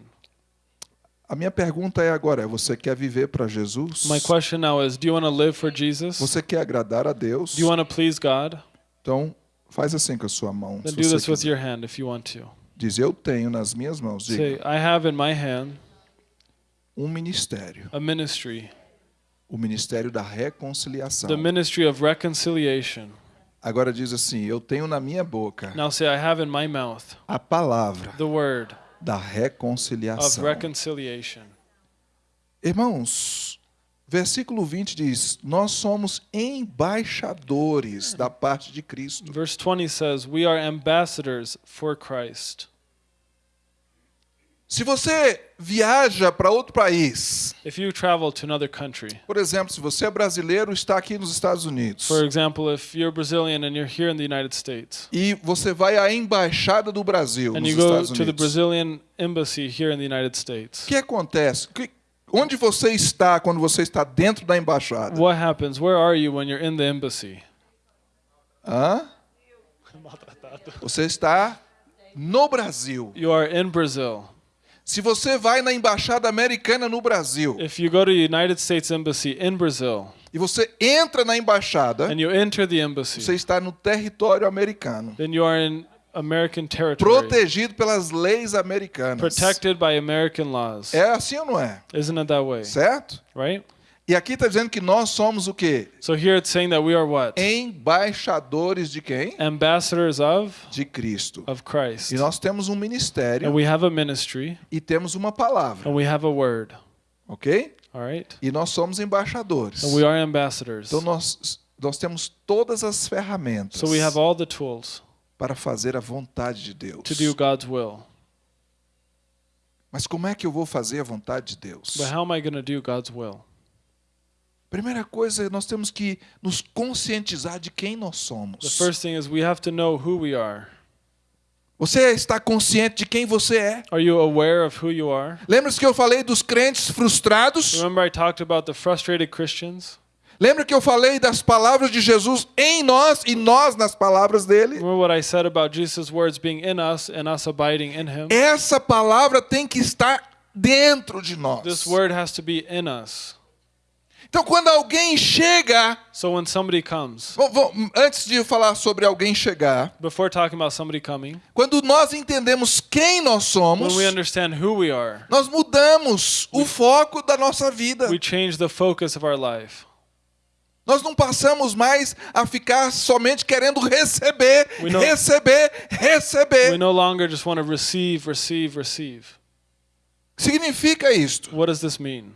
A minha pergunta é agora, você quer viver para Jesus? My question now is, do you want to live for Jesus? Você quer agradar a Deus? Do you want to please God? Então, faz assim com a sua mão. Then se do você this with quiser. your hand if you want to. Diz, eu tenho nas minhas mãos. Diga, Say, I have in my hand um ministério, a ministry, o ministério da reconciliação. the ministry of reconciliation. Agora diz assim: Eu tenho na minha boca Now say, I have in my mouth a palavra the word da of reconciliação. reconciliation. Irmãos, versículo 20 diz: Nós somos embaixadores da parte de Cristo. Verse 20 says, We are ambassadors for Christ. Se você viaja para outro país, If you travel to another country, por exemplo, se você é brasileiro e está aqui nos Estados Unidos, for example, if you're Brazilian and you're here in the United States, e você vai à embaixada do Brasil and nos you go Estados to the Unidos, Brazilian embassy here in the United States, o que acontece? Que- Onde você está quando você está dentro da embaixada? what happens? Where are you when you're in the embassy? Hã? Você está no Brasil. You are in Brazil. Se você vai na embaixada americana no Brasil If you go to the United States Embassy in Brazil e você entra na embaixada, and you enter the embassy, você está no território americano, then you are in American territory, protegido pelas leis americanas. protected by American laws. É assim ou não é? Isn't it that way? Certo? Right? E aqui está dizendo que nós somos o quê? So here it's saying that we are what? Embaixadores de quem? Ambassadors of De Cristo. of Christ. E nós temos um ministério And we have a ministry e temos uma palavra, and we have a word. ok? All right? E nós somos embaixadores. And we are ambassadors. Então nós, nós temos todas as ferramentas So we have all the tools para fazer a vontade de Deus. to do God's will. Mas como é que eu vou fazer a vontade de Deus? But how am I going to do God's will? Primeira coisa, nós temos que nos conscientizar de quem nós The somos. first thing is we have to know who we are. Você está consciente de quem você é? Are you aware of who you are? Lembra-se que eu falei dos crentes frustrados? Remember I talked about the frustrated Christians? Lembra que eu falei das palavras de Jesus em nós e nós nas palavras dele? Remember what I said about Jesus' words being in us and us abiding in him? Essa palavra tem que estar dentro de nós. This word has to be in us. Então, quando alguém chega, So when somebody comes, Bom, bom, antes de eu falar sobre alguém chegar, before talking about somebody coming, quando nós entendemos quem nós somos, when we understand who we are, nós mudamos o foco da nossa vida. we change the focus of our life. Nós não passamos mais a ficar somente querendo receber, We know- receber, receber. We no longer just want to receive, receive, receive. Significa isto. What does this mean?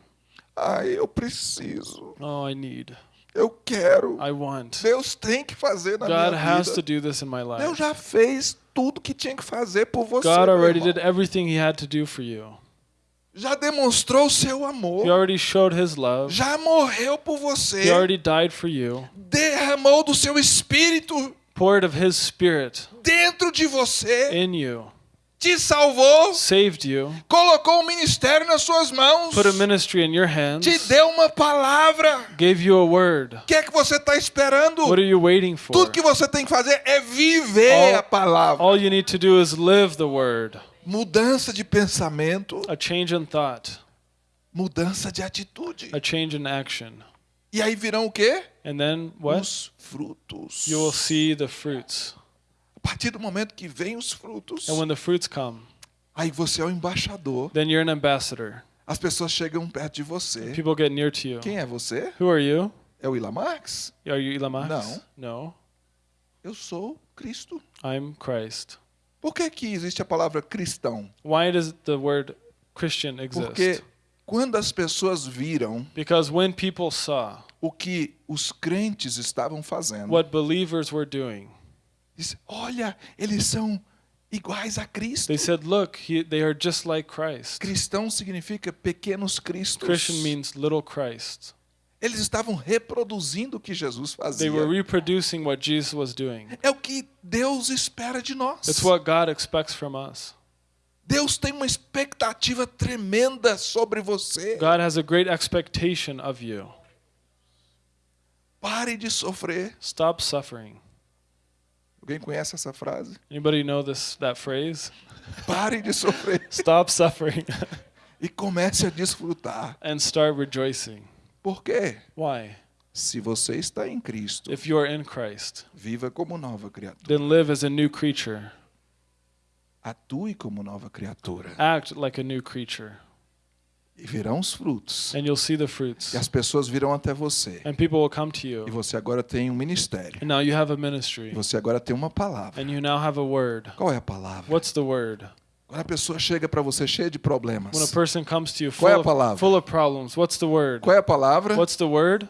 Ai, eu preciso, Oh, I need. eu quero. I want. Deus tem que fazer na God minha has to vida. do this in my Deus life. já fez tudo que tinha que fazer por você. God already did everything He had to do for you. Já demonstrou o seu amor. He already showed His love. Já morreu por você. He already died for you. derramou do seu espírito Poured of His Spirit dentro de você, in you. Te salvou, Saved you. colocou o ministério nas suas mãos, Put a ministry in your hands. te deu uma palavra. Gave you a word. O que é que você está esperando? What are you waiting for? Tudo que você tem que fazer é viver All- a palavra. All you need to do is live the word. Mudança de pensamento, A change in thought. mudança de atitude. A change in action. E aí virão o quê? And then what? Os frutos. You will see the fruits. A partir do momento que vem os frutos, And when the fruits come, aí você é o embaixador. then you're an ambassador. As pessoas chegam perto de você. People get near to you. Quem é você? Who are you? É o Ila Marx? Are you Elon Musk? No. No. Eu sou Cristo. I'm Christ. Por que, que existe a palavra cristão? Why does the word Christian exist? Porque quando as pessoas viram Because when people saw o que os crentes estavam fazendo, what believers were doing, disse, olha, eles são iguais a Cristo. they said, Look, he, they are just like Christ. Cristão significa pequenos cristos. Christian means little Christ. Eles estavam reproduzindo o que Jesus They fazia. were reproducing what Jesus was doing. É o que Deus espera de nós. It's what God expects from us. Deus tem uma expectativa tremenda sobre você. God has a great expectation of you. Pare de sofrer. Stop suffering. Alguém conhece essa frase? Anybody know this that phrase? Pare de sofrer Stop suffering e comece a desfrutar. and start rejoicing. Por quê? Why? Se você está em Cristo, If you are in Christ, viva como nova criatura. then live as a new creature. Atue como nova criatura. Act like a new creature. E virão os frutos. and you'll see the fruits. E as pessoas virão até você. And people will come to you. E você agora tem um ministério. And now you have a E ministry. você agora tem uma palavra. And you now have a word. Qual é a palavra? What's the word? Quando a pessoa chega para você cheia de problemas. When a person comes to you Qual é a full palavra? of, full of problems, what's the word? Qual é a palavra? What's the word?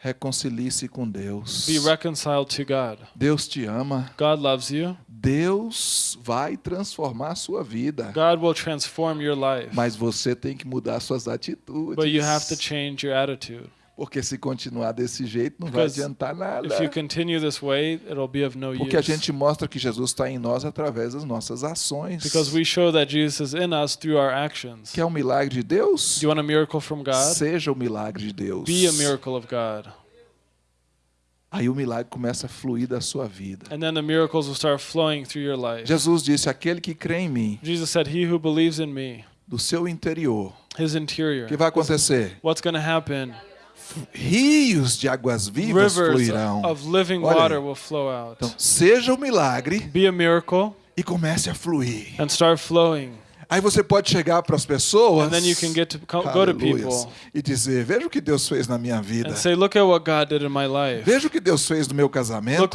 Reconcilie-se com Deus. Be reconciled to God. Deus te ama. God loves you. Deus vai transformar a sua vida. God will transform your life. Mas você tem que mudar suas atitudes. But you have to change your attitude. Porque se continuar desse jeito não vai Because adiantar nada. If you continue this way, it'll be of no Porque a use. gente mostra que Jesus está em nós através das nossas ações. Because we show that Jesus is in us through our actions. Quer um milagre de Deus? Do you want a miracle from God? Seja o milagre de Deus. Be a miracle of God. Aí o milagre começa a fluir da sua vida. And then the miracles will start flowing through your life. Jesus disse: aquele que crê em mim, Jesus said, He who believes in me, do seu interior, his o interior, que vai acontecer? what's going to happen? Rios de águas vivas fluirão. of living Olha aí. water will flow out. Então, seja o milagre Be a miracle e comece a fluir. Aí você pode chegar para as pessoas And then you can get to co- go to Aleluias, people e dizer: Veja o que Deus fez na minha vida. and say, Look at what God did in my life. Veja o que Deus fez no meu casamento.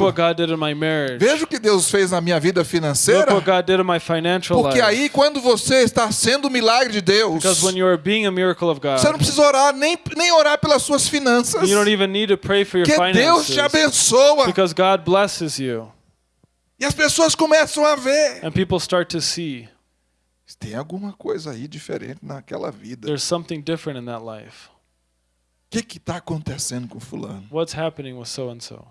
Veja o que Deus fez na minha vida financeira. Porque life. aí, quando você está sendo o milagre de Deus, Because when you're being a miracle of God, você não precisa orar nem, nem orar pelas suas finanças. you don't even need to pray for your Porque Deus te abençoa. Because God blesses you. E as pessoas começam a ver. And people start to see Tem alguma coisa aí diferente naquela vida. O there's something different in that life. que está acontecendo com fulano? What's happening with so and so?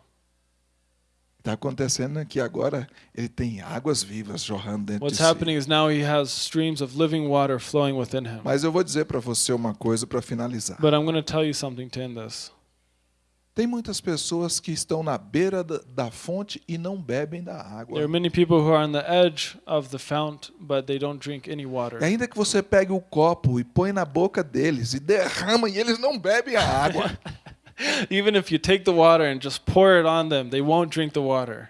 Está acontecendo é que agora ele tem águas vivas jorrando dentro What's de si. happening is now he has streams of living water flowing within him. Mas eu vou dizer para você uma coisa para finalizar. But I'm going to tell you something to end this. Tem muitas pessoas que estão na beira da, da fonte e não bebem da água. There are many people who are on the edge of the fount, but they don't drink any water. E ainda que você pegue o copo e põe na boca deles e derrama e eles não bebem a água. Even if you take the water and just pour it on them, they won't drink the water.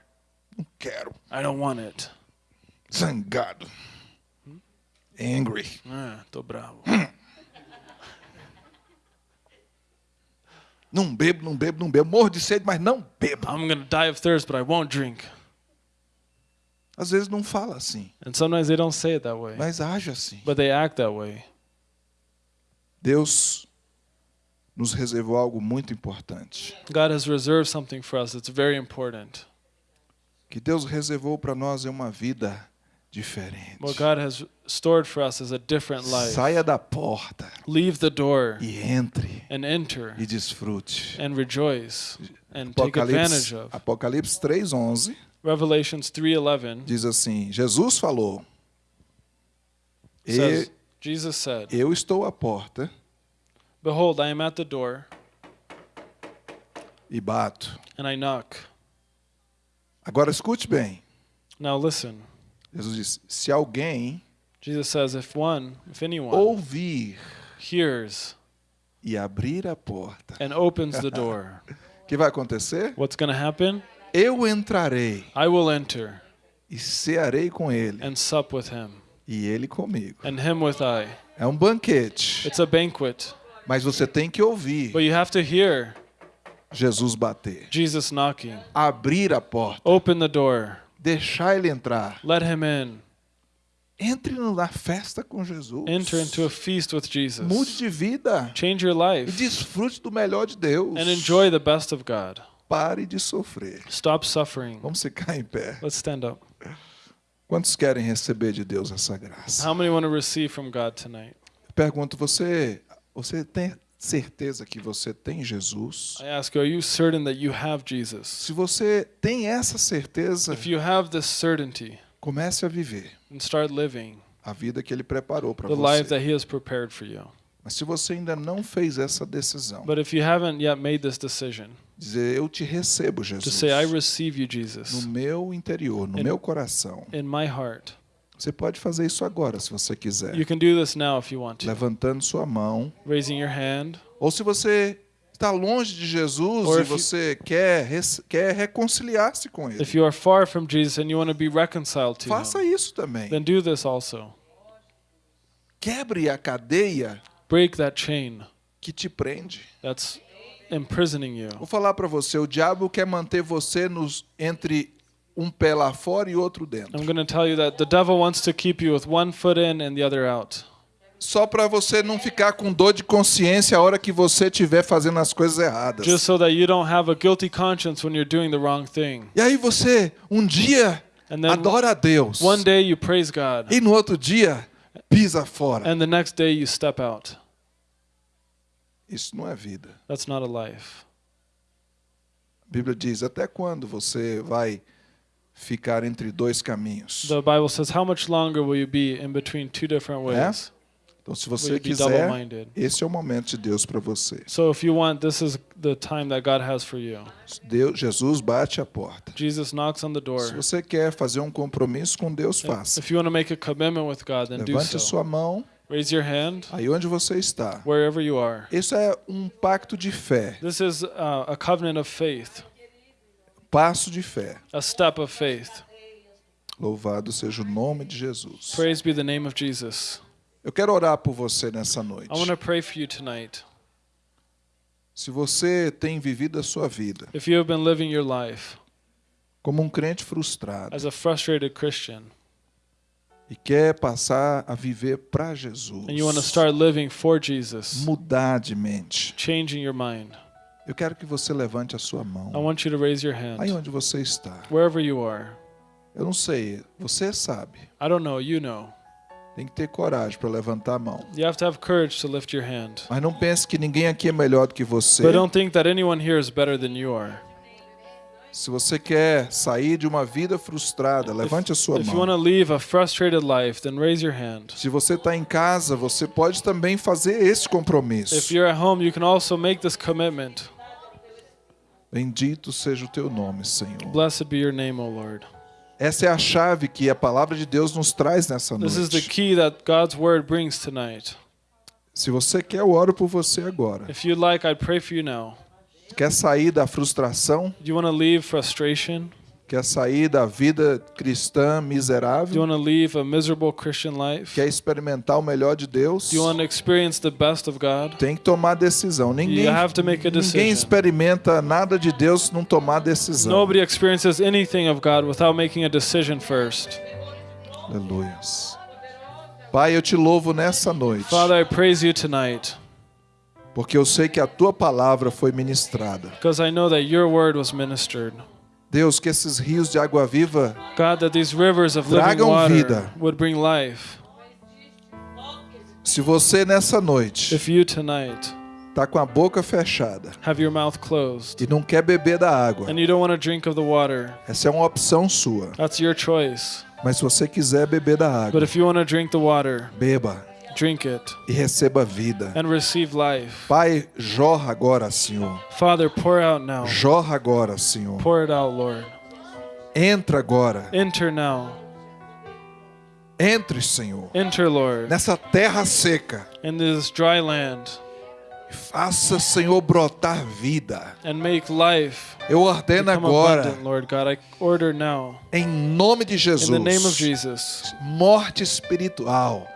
não quero. I don't want it. Zangado. Angry. Ah, tô bravo. Não bebo, não bebo, não bebo. Morro de sede, mas não bebo. I'm going to die of thirst, but I won't drink. Às vezes não fala assim, And sometimes they don't say it that way, mas age assim. but they act that way. Deus nos reservou algo muito importante. God has reserved something for us that's very important. Que Deus reservou para nós é uma vida diferente. What God has stored for us is a different life. Saia da porta Leave the door e entre and enter e desfrute. and rejoice and take advantage Apocalipse, of. Apocalipse 3:11 Revelations 3:11 diz assim: Jesus falou: says, Jesus said, Eu estou à porta "Behold, I am at the door e bato. and I knock." Agora escute bem. Now listen. Jesus disse: Se alguém Jesus says, "If one, if anyone ouvir hears e abrir a porta, and opens the door, que vai acontecer? what's going to happen? Eu entrarei I will enter e cearei com ele and sup with him, e ele comigo. and him with I." É um banquete, It's a banquet, mas você tem que ouvir but you have to hear Jesus bater, Jesus knocking. abrir a porta, Open the door. Deixar ele entrar. Let him in. Entre na festa com Jesus. Enter into a feast with Mude Jesus. de vida Change your e life desfrute do melhor de Deus. and enjoy the best of God. Pare de sofrer. Stop suffering. Vamos ficar em pé. Let's stand up. Quantos querem receber de Deus essa graça? How many want to receive from God tonight? Pergunto, você, você tem certeza que você tem Jesus? I ask you, are you certain that you have Jesus? Se você tem essa certeza, If you have this certainty, comece a viver then start living a vida que ele preparou para the life você. that He has prepared for you. Mas se você ainda não fez essa decisão, But if you haven't yet made this decision dizer eu te recebo, to Jesus, say, I receive you, no Jesus, meu interior, no meu coração. in my heart, Você pode fazer isso agora, se você quiser. you can do this now if you want to. Levantando sua mão, Raising your hand, Ou se você está longe de Jesus Or e if you- você quer, quer reconciliar-se com Ele, if you are far from Jesus and you want to be reconciled to faça Him, isso também. then do this also. Quebre a cadeia Break that chain que te prende. that's imprisoning you. Vou falar para você, o diabo quer manter você nos entre um pé lá fora e outro dentro. I'm going to tell you that the devil wants to keep you with one foot in and the other out. Só para você não ficar com dor de consciência a hora que você estiver fazendo as coisas erradas. Just so that you don't have a guilty conscience when you're doing the wrong thing. E aí você um dia adora a Deus one day you praise God, e no outro dia pisa fora. and the next day you step out. Isso não é vida. That's not a life. A Bíblia diz: até quando você vai ficar entre dois caminhos? The Bible says, How much longer will you be in between two different ways? Então, se você quiser, esse é o momento de Deus para você. So if you want, this is the time that God has for you. Deus, Jesus bate a porta. Jesus knocks on the Se door. você quer fazer um compromisso com Deus, faça. If you want to make a commitment with God, then do Levante a so. sua mão Raise your hand aí onde você está. wherever you are. Isso é um pacto de fé, This is uh, a covenant of faith, passo de fé. a step of faith. Louvado seja o nome de Jesus. Praise be the name of Jesus. Eu quero orar por você nessa noite. I want to pray for you tonight. Se você tem vivido a sua vida If you have been living your life como um crente frustrado as a frustrated Christian e quer passar a viver para Jesus, and you want to start living for Jesus, mudar de mente, changing your mind, eu quero que você levante a sua I mão. want you to raise your Aí hand onde você está. wherever you are. Eu não sei, você sabe. I don't know, you know. Tem que ter coragem para levantar a mão. You have to have courage to lift your hand. Mas não pense que ninguém aqui é melhor do que você. But don't think that anyone here is better than you are. Se você quer sair de uma vida frustrada, levante a sua If you want mão. to leave a frustrated life, then raise your hand. Se você está em casa, você pode também fazer esse compromisso. Home, Bendito seja o teu nome, Senhor. Blessed be your name, O Lord. Essa é a chave que a palavra de Deus nos traz nessa This is the noite. key that God's word brings tonight. Se você quer, eu oro por você agora. If you'd like, I'd pray for you now. Quer sair da frustração? Do you want to leave frustration? Quer sair da vida cristã Do you miserável? want to leave a miserable Christian life? Quer experimentar o melhor de Deus? Do you want to experience the best of God? Tem que tomar decisão. Ninguém, You have to make a ninguém decision. experimenta nada de Deus não tomar decisão. Nobody experiences anything of God without making a decision first. Aleluias. Pai, eu te louvo nessa noite, Father, I praise you tonight porque eu sei que a tua palavra foi ministrada. because I know that your word was ministered. Deus, que esses rios de água viva God, that these rivers of living Tragam water vida. would bring life. Se você nessa noite está com a boca fechada have your mouth closed e não quer beber da água, and you don't want to drink of the water, essa é uma opção sua. that's your choice. Mas se você quiser beber da But água, if you want to drink the water, beba drink it e receba vida. and receive life. Pai, jorra agora, Senhor. Father, pour out now. Jorra agora, Senhor. Pour it out, Lord. Entra agora. Enter now. Entre, Senhor, Enter, Lord, nessa terra seca. in this dry land Faça, Senhor, brotar vida. and make life Eu ordeno agora, abundant, Lord God. I order now, em nome de in the name of Jesus, Jesus, morte espiritual.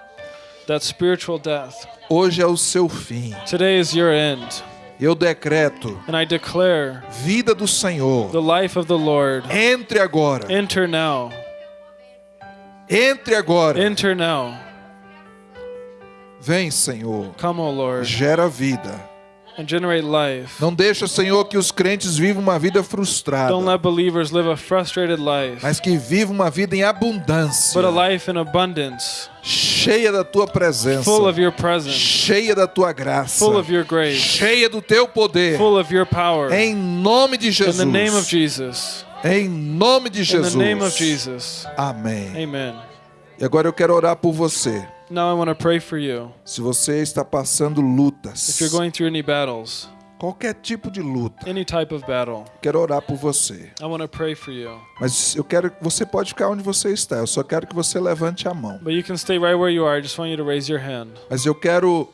That spiritual death. Hoje é o seu fim. Today is your end. Eu decreto And I declare vida do Senhor. the life of the Lord. Entre agora. Enter now. Entre agora. Enter now. Vem, Senhor. Come, O Lord, Gera vida. And generate life. Não deixa, Senhor, que os crentes vivam uma vida frustrada, Don't let believers live a frustrated life, mas que vivam uma vida em abundância, but a life in abundance, cheia da tua presença, full of your presence, cheia da tua graça, full of your grace, cheia do teu poder. full of your power. Em nome de In Jesus. the name of Jesus. Em nome de In Jesus. the name of Jesus. Amém. Amen. E agora eu quero orar por você. Now I want to pray for you. Se você está passando lutas, If you're going through any battles, qualquer tipo de luta, any type of battle, quero orar por você. I want to pray for you. Mas eu quero, você pode ficar onde você está. Eu só quero que você levante a mão. But you can stay right where you are. I just want you to raise your hand. Mas eu quero,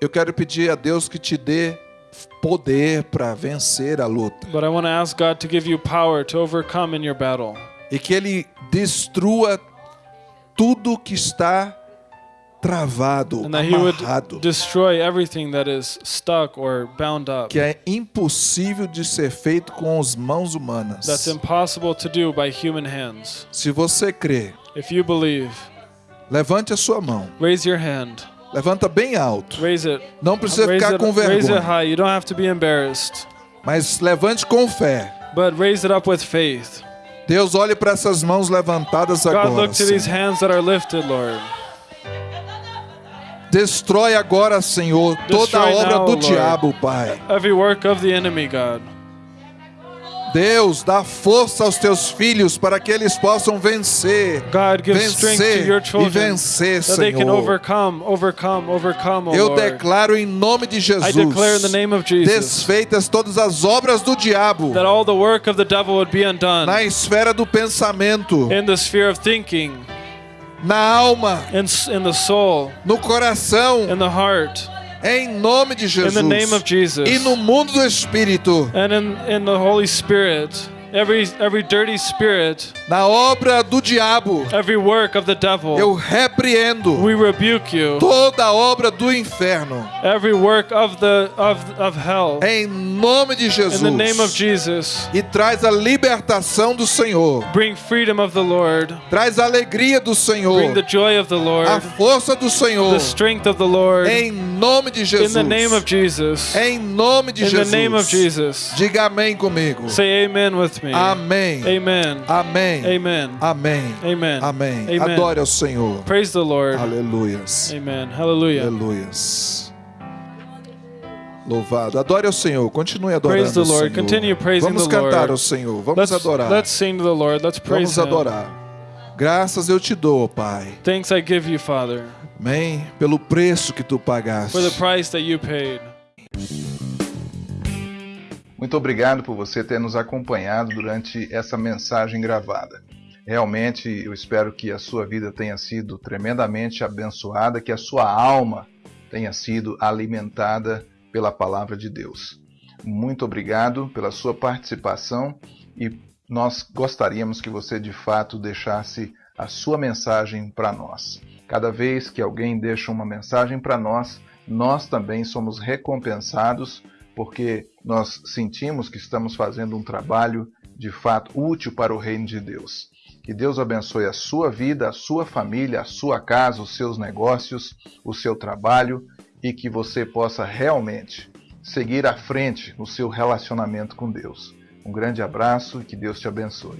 eu quero pedir a Deus que te dê poder para vencer a luta But I want to ask God to give you power to overcome in your battle e que Ele destrua tudo que está travado, and that He would amarrado, destroy everything that is stuck or bound up. que é impossível de ser feito com as mãos humanas. That's impossible to do by human hands. Se você crê, If you believe, levante a sua mão. raise your hand. Levanta bem alto. Raise it. Não precisa Raise ficar it, com raise it vergonha, high. You don't have to be embarrassed, mas levante com fé. but raise it up with faith. Deus olhe para essas mãos levantadas God, agora. look to these hands that are lifted, Lord. Destrói agora, Senhor, toda a obra do diabo, Pai. Every work of the enemy, God. Deus, dá força aos teus filhos para que eles possam vencer. God, Vencer your e children vencer, Senhor. overcome, overcome, overcome, oh Eu Lord. declaro em nome de Jesus. I declare in the name of Jesus Desfeitas todas as obras do diabo na esfera do pensamento, na alma, in, in the soul, no coração, in the heart, em nome de in Jesus. the name of Jesus, E no mundo do espírito, and in, in the Holy Spirit. Every, every dirty spirit, na obra do diabo, every work of the devil, eu repreendo we rebuke you. toda a obra do inferno. Every work of the of, of hell, Em nome de Jesus. in the name of Jesus, E traz a libertação do Senhor. bring freedom of the Lord, Traz a alegria do Senhor. bring the joy of the Lord, A força do Senhor. the strength of the Lord, Em nome de Jesus. in the name of Jesus, Em nome de in Jesus. the name of Jesus. Diga amém comigo. Say amen with me. Amém. Amen. Amém. Amen. Amém. Amen. Amém. Amen. Adore ao Senhor. Praise the Lord. Aleluias. Amen. Hallelujah. Aleluias. Louvado. Adore ao Senhor. Continue adorando Praise the ao Lord. Senhor. Continue praising Vamos the cantar Lord. ao Senhor. Vamos Let's, adorar. let's sing to the Lord. Let's praise Vamos Him. adorar. Graças eu te dou, Pai. Thanks I give you, Father, Amém. Pelo preço que tu pagaste. for the price that you paid. Muito obrigado por você ter nos acompanhado durante essa mensagem gravada. Realmente eu espero que a sua vida tenha sido tremendamente abençoada, que a sua alma tenha sido alimentada pela palavra de Deus. Muito obrigado pela sua participação e nós gostaríamos que você de fato deixasse a sua mensagem para nós. Cada vez que alguém deixa uma mensagem para nós, nós também somos recompensados porque nós sentimos que estamos fazendo um trabalho de fato útil para o reino de Deus. Que Deus abençoe a sua vida, a sua família, a sua casa, os seus negócios, o seu trabalho e que você possa realmente seguir à frente no seu relacionamento com Deus. Um grande abraço e que Deus te abençoe.